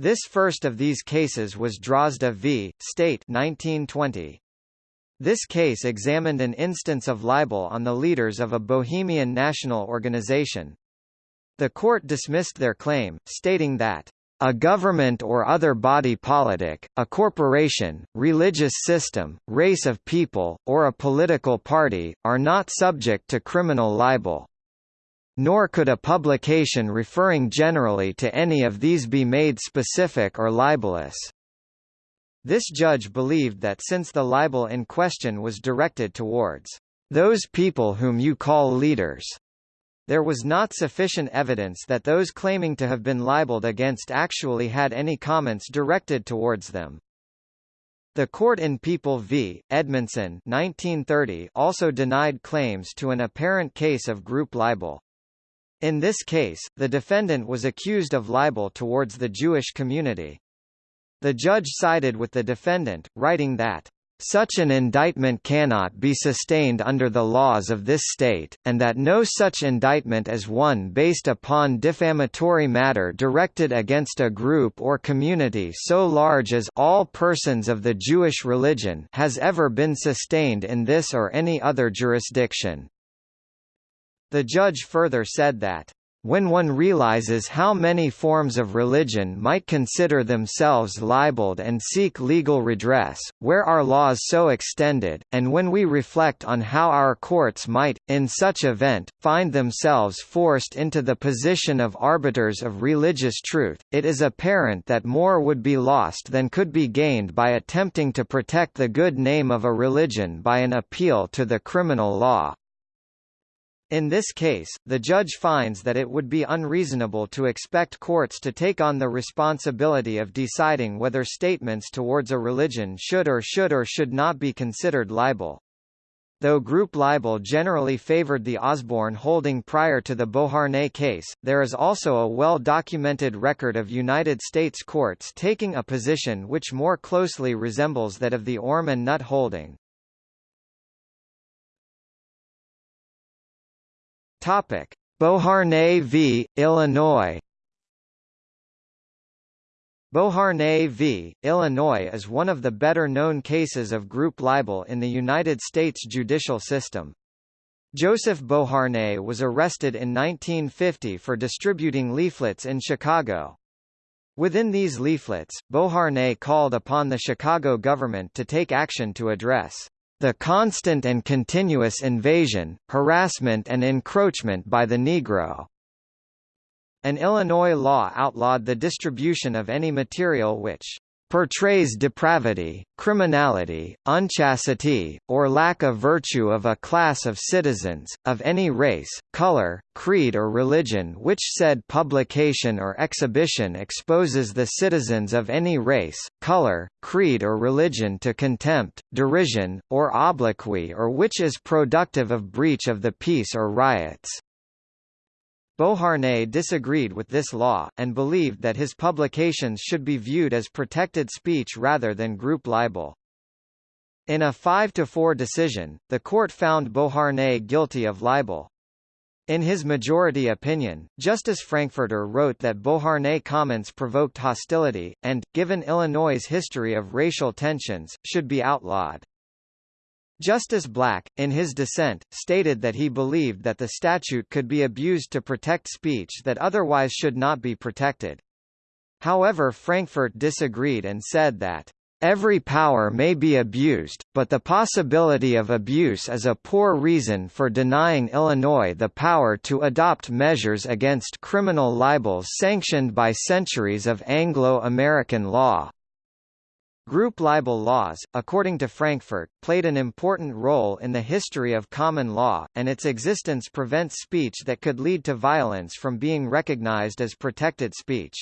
This first of these cases was Drozda v. State 1920. This case examined an instance of libel on the leaders of a Bohemian national organization. The court dismissed their claim, stating that a government or other body politic, a corporation, religious system, race of people, or a political party, are not subject to criminal libel. Nor could a publication referring generally to any of these be made specific or libelous. This judge believed that since the libel in question was directed towards those people whom you call leaders, there was not sufficient evidence that those claiming to have been libeled against actually had any comments directed towards them. The court in People v. Edmondson 1930 also denied claims to an apparent case of group libel. In this case, the defendant was accused of libel towards the Jewish community. The judge sided with the defendant, writing that such an indictment cannot be sustained under the laws of this state, and that no such indictment as one based upon defamatory matter directed against a group or community so large as all persons of the Jewish religion has ever been sustained in this or any other jurisdiction. The judge further said that when one realizes how many forms of religion might consider themselves libeled and seek legal redress, where are laws so extended, and when we reflect on how our courts might, in such event, find themselves forced into the position of arbiters of religious truth, it is apparent that more would be lost than could be gained by attempting to protect the good name of a religion by an appeal to the criminal law. In this case, the judge finds that it would be unreasonable to expect courts to take on the responsibility of deciding whether statements towards a religion should or should or should not be considered libel. Though group libel generally favored the Osborne holding prior to the Beauharnais case, there is also a well-documented record of United States courts taking a position which more closely resembles that of the Orme and Nutt holding. Topic: Beauharnais v. Illinois. Beauharnais v. Illinois is one of the better-known cases of group libel in the United States judicial system. Joseph Beauharnais was arrested in 1950 for distributing leaflets in Chicago. Within these leaflets, Beauharnais called upon the Chicago government to take action to address the constant and continuous invasion, harassment and encroachment by the Negro. An Illinois law outlawed the distribution of any material which portrays depravity, criminality, unchastity, or lack of virtue of a class of citizens, of any race, color, creed or religion which said publication or exhibition exposes the citizens of any race, color, creed or religion to contempt, derision, or obloquy or which is productive of breach of the peace or riots. Beauharnais disagreed with this law, and believed that his publications should be viewed as protected speech rather than group libel. In a 5–4 decision, the court found Beauharnais guilty of libel. In his majority opinion, Justice Frankfurter wrote that Beauharnais' comments provoked hostility, and, given Illinois' history of racial tensions, should be outlawed. Justice Black, in his dissent, stated that he believed that the statute could be abused to protect speech that otherwise should not be protected. However Frankfurter disagreed and said that Every power may be abused, but the possibility of abuse is a poor reason for denying Illinois the power to adopt measures against criminal libels sanctioned by centuries of Anglo-American law. Group libel laws, according to Frankfurter, played an important role in the history of common law, and its existence prevents speech that could lead to violence from being recognized as protected speech.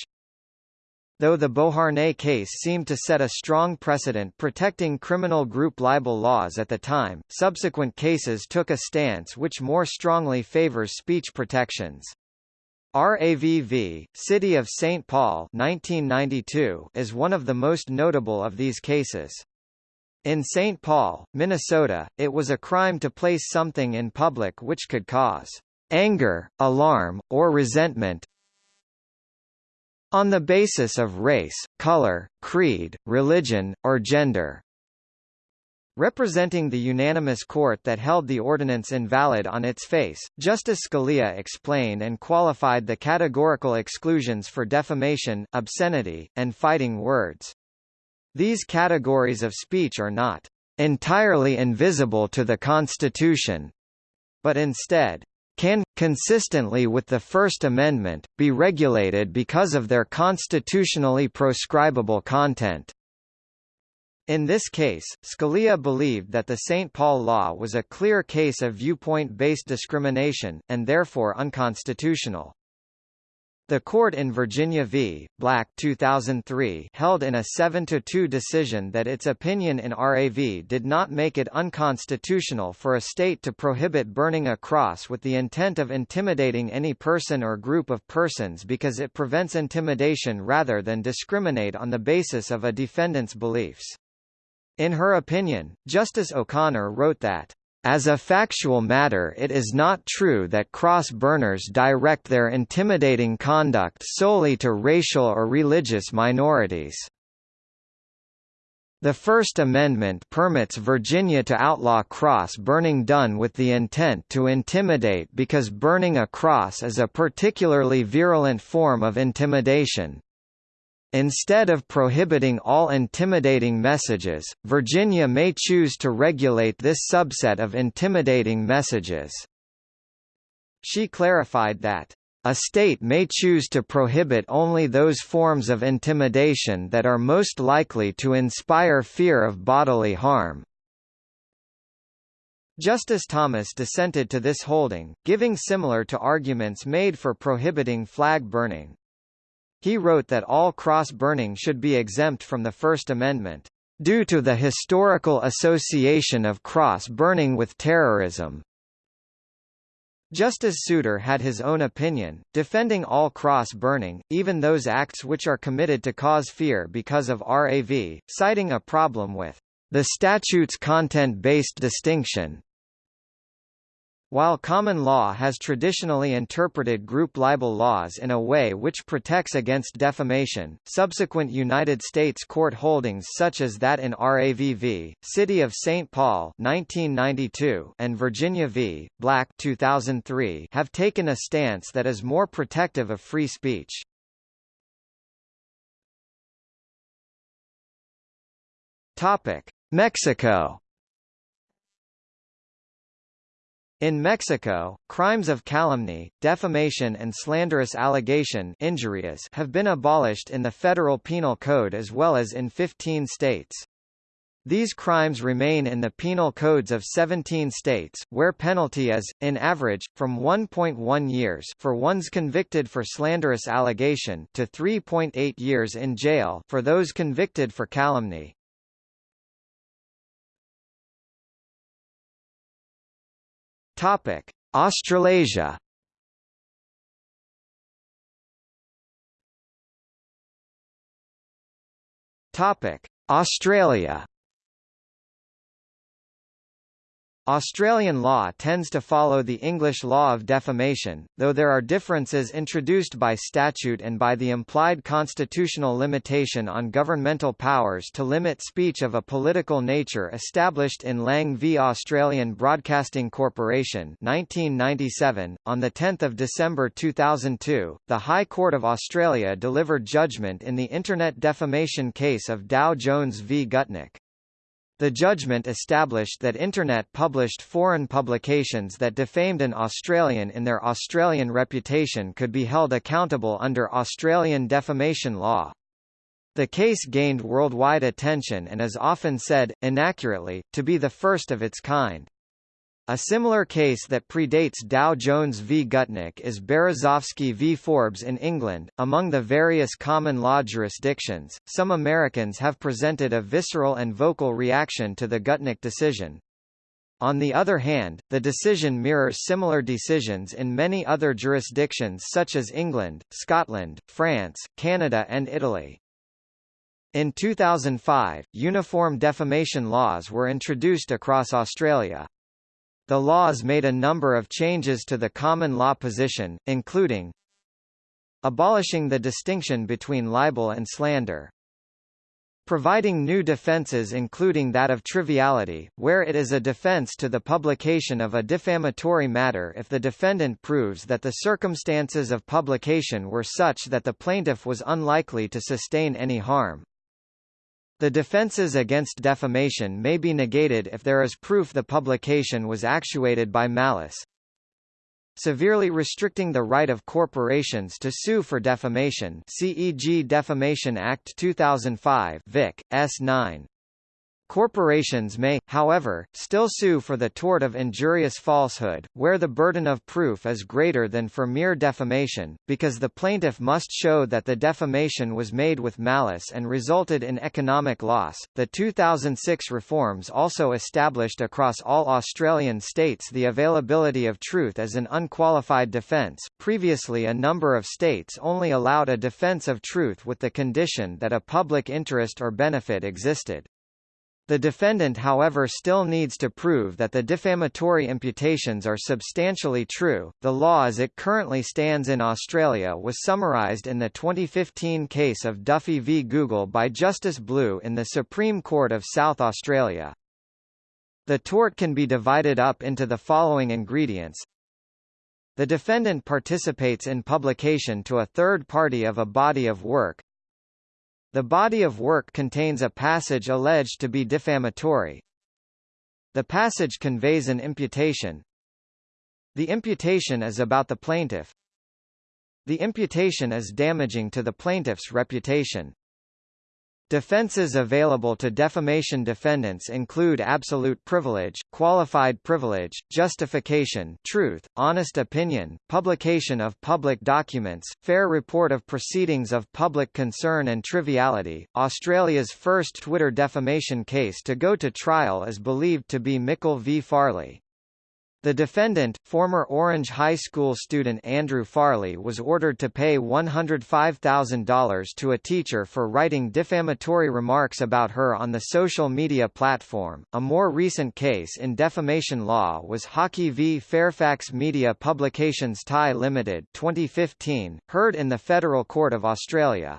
Though the Beauharnais case seemed to set a strong precedent protecting criminal group libel laws at the time, subsequent cases took a stance which more strongly favors speech protections. RAV v., City of St. Paul 1992, is one of the most notable of these cases. In St. Paul, Minnesota, it was a crime to place something in public which could cause anger, alarm, or resentment, on the basis of race, color, creed, religion, or gender. Representing the unanimous court that held the ordinance invalid on its face, Justice Scalia explained and qualified the categorical exclusions for defamation, obscenity, and fighting words. These categories of speech are not entirely invisible to the Constitution, but instead can, consistently with the First Amendment, be regulated because of their constitutionally proscribable content. In this case, Scalia believed that the St. Paul law was a clear case of viewpoint-based discrimination, and therefore unconstitutional. The court in Virginia v. Black 2003 held in a 7-2 decision that its opinion in RAV did not make it unconstitutional for a state to prohibit burning a cross with the intent of intimidating any person or group of persons because it prevents intimidation rather than discriminate on the basis of a defendant's beliefs. In her opinion, Justice O'Connor wrote that as a factual matter it is not true that cross-burners direct their intimidating conduct solely to racial or religious minorities. The First Amendment permits Virginia to outlaw cross-burning done with the intent to intimidate because burning a cross is a particularly virulent form of intimidation. Instead of prohibiting all intimidating messages, Virginia may choose to regulate this subset of intimidating messages. She clarified that, "...a state may choose to prohibit only those forms of intimidation that are most likely to inspire fear of bodily harm." Justice Thomas dissented to this holding, giving similar to arguments made for prohibiting flag burning. He wrote that all cross-burning should be exempt from the First Amendment, "...due to the historical association of cross-burning with terrorism." Justice Souter had his own opinion, defending all cross-burning, even those acts which are committed to cause fear because of RAV, citing a problem with the statute's content-based distinction. While common law has traditionally interpreted group libel laws in a way which protects against defamation, subsequent United States court holdings such as that in RAV v., City of St. Paul 1992 and Virginia v. Black 2003 have taken a stance that is more protective of free speech. Mexico In Mexico, crimes of calumny, defamation and slanderous allegation injurious have been abolished in the federal penal code as well as in 15 states. These crimes remain in the penal codes of 17 states, where penalty is, in average, from 1.1 years for ones convicted for slanderous allegation to 3.8 years in jail for those convicted for calumny. Topic: Australasia. Topic: Australia. Australian law tends to follow the English law of defamation, though there are differences introduced by statute and by the implied constitutional limitation on governmental powers to limit speech of a political nature established in Lang v Australian Broadcasting Corporation 1997. On 10 December 2002, the High Court of Australia delivered judgment in the Internet defamation case of Dow Jones v Gutnick. The judgment established that Internet published foreign publications that defamed an Australian in their Australian reputation could be held accountable under Australian defamation law. The case gained worldwide attention and is often said, inaccurately, to be the first of its kind. A similar case that predates Dow Jones v Gutnick is Berezovsky v Forbes in England. Among the various common law jurisdictions, some Americans have presented a visceral and vocal reaction to the Gutnick decision. On the other hand, the decision mirrors similar decisions in many other jurisdictions such as England, Scotland, France, Canada and Italy. In 2005, uniform defamation laws were introduced across Australia. The laws made a number of changes to the common law position, including abolishing the distinction between libel and slander, providing new defences including that of triviality, where it is a defence to the publication of a defamatory matter if the defendant proves that the circumstances of publication were such that the plaintiff was unlikely to sustain any harm. The defences against defamation may be negated if there is proof the publication was actuated by malice. Severely restricting the right of corporations to sue for defamation CEG Defamation Act 2005 Vic. S. 9. Corporations may, however, still sue for the tort of injurious falsehood, where the burden of proof is greater than for mere defamation, because the plaintiff must show that the defamation was made with malice and resulted in economic loss. The 2006 reforms also established across all Australian states the availability of truth as an unqualified defence. Previously, a number of states only allowed a defence of truth with the condition that a public interest or benefit existed. The defendant however still needs to prove that the defamatory imputations are substantially true. The law as it currently stands in Australia was summarised in the 2015 case of Duffy v Google by Justice Blue in the Supreme Court of South Australia. The tort can be divided up into the following ingredients. The defendant participates in publication to a third party of a body of work, the body of work contains a passage alleged to be defamatory. The passage conveys an imputation. The imputation is about the plaintiff. The imputation is damaging to the plaintiff's reputation. Defenses available to defamation defendants include absolute privilege, qualified privilege, justification truth, honest opinion, publication of public documents, fair report of proceedings of public concern and triviality. Australia's first Twitter defamation case to go to trial is believed to be Mickle v Farley. The defendant, former Orange High School student Andrew Farley was ordered to pay $105,000 to a teacher for writing defamatory remarks about her on the social media platform. A more recent case in defamation law was Hockey v Fairfax Media Publications Thai Limited 2015, heard in the Federal Court of Australia.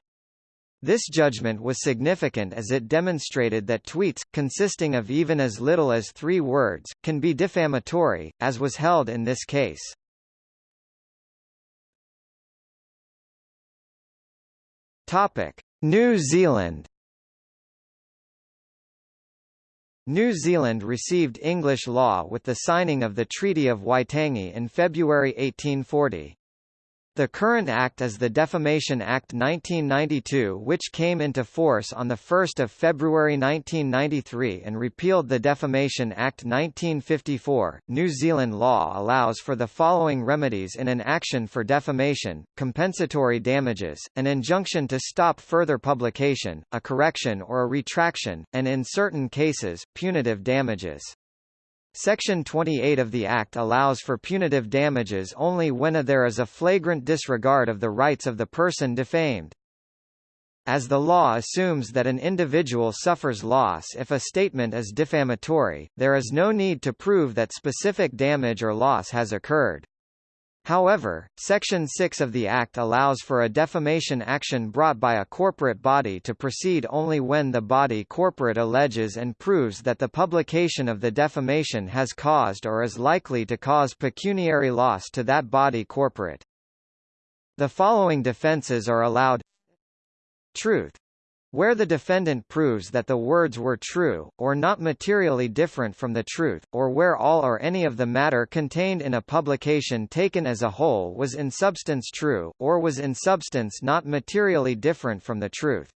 This judgment was significant as it demonstrated that tweets, consisting of even as little as three words, can be defamatory, as was held in this case. New Zealand New Zealand received English law with the signing of the Treaty of Waitangi in February 1840. The current Act is the Defamation Act 1992 which came into force on 1 February 1993 and repealed the Defamation Act 1954. New Zealand law allows for the following remedies in an action for defamation, compensatory damages, an injunction to stop further publication, a correction or a retraction, and in certain cases, punitive damages. Section 28 of the Act allows for punitive damages only when there is a flagrant disregard of the rights of the person defamed. as the law assumes that an individual suffers loss if a statement is defamatory, there is no need to prove that specific damage or loss has occurred. However, Section 6 of the Act allows for a defamation action brought by a corporate body to proceed only when the body corporate alleges and proves that the publication of the defamation has caused or is likely to cause pecuniary loss to that body corporate. The following defenses are allowed Truth where the defendant proves that the words were true, or not materially different from the truth, or where all or any of the matter contained in a publication taken as a whole was in substance true, or was in substance not materially different from the truth.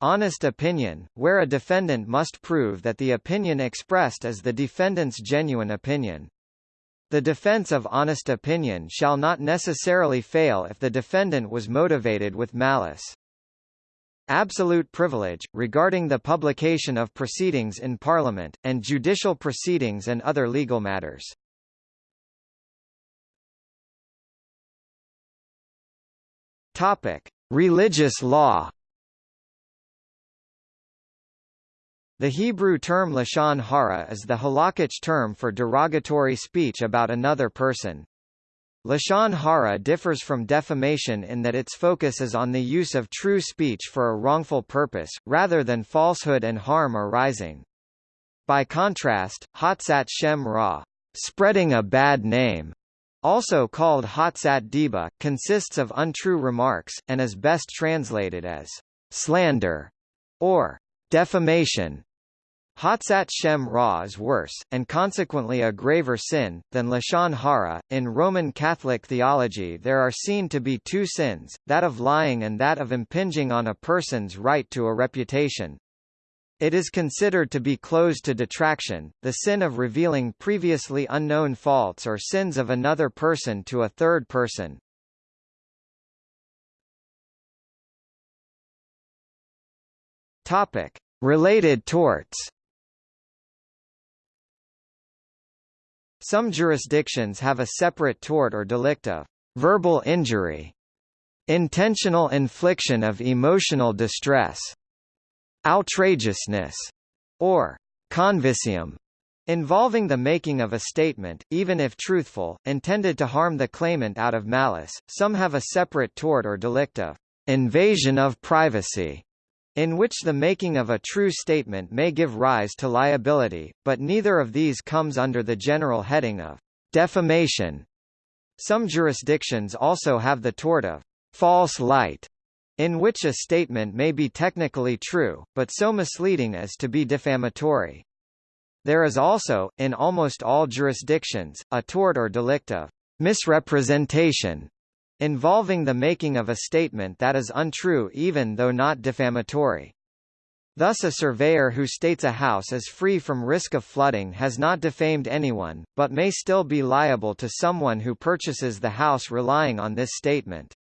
Honest opinion, where a defendant must prove that the opinion expressed is the defendant's genuine opinion. The defense of honest opinion shall not necessarily fail if the defendant was motivated with malice. Absolute privilege, regarding the publication of proceedings in Parliament, and judicial proceedings and other legal matters. Topic. Religious law The Hebrew term lashon hara is the halakhic term for derogatory speech about another person, Lashon hara differs from defamation in that its focus is on the use of true speech for a wrongful purpose, rather than falsehood and harm arising. By contrast, Hotzat Shem Ra, spreading a bad name, also called Hotzat Diba, consists of untrue remarks, and is best translated as slander or defamation. Hotzat Shem Ra is worse, and consequently a graver sin, than Lashon Hara. In Roman Catholic theology there are seen to be two sins, that of lying and that of impinging on a person's right to a reputation. It is considered to be closed to detraction, the sin of revealing previously unknown faults or sins of another person to a third person. Topic. Related torts Some jurisdictions have a separate tort or delict of verbal injury, intentional infliction of emotional distress, outrageousness, or convicium, involving the making of a statement, even if truthful, intended to harm the claimant out of malice. Some have a separate tort or delict of invasion of privacy, in which the making of a true statement may give rise to liability, but neither of these comes under the general heading of defamation. Some jurisdictions also have the tort of false light, in which a statement may be technically true, but so misleading as to be defamatory. There is also, in almost all jurisdictions, a tort or delict of misrepresentation, involving the making of a statement that is untrue even though not defamatory. Thus a surveyor who states a house is free from risk of flooding has not defamed anyone, but may still be liable to someone who purchases the house relying on this statement.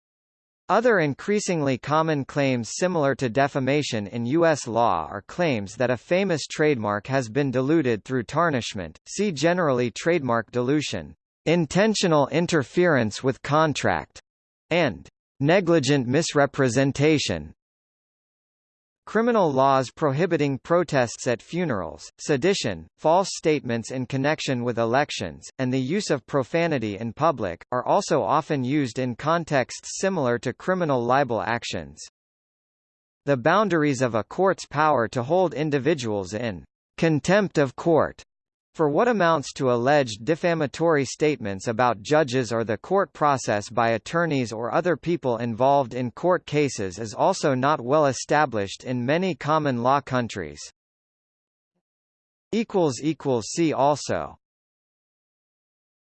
Other increasingly common claims similar to defamation in U.S. law are claims that a famous trademark has been diluted through tarnishment, see generally trademark dilution intentional interference with contract, and negligent misrepresentation. Criminal laws prohibiting protests at funerals, sedition, false statements in connection with elections, and the use of profanity in public, are also often used in contexts similar to criminal libel actions. The boundaries of a court's power to hold individuals in contempt of court for what amounts to alleged defamatory statements about judges or the court process by attorneys or other people involved in court cases is also not well established in many common law countries. See also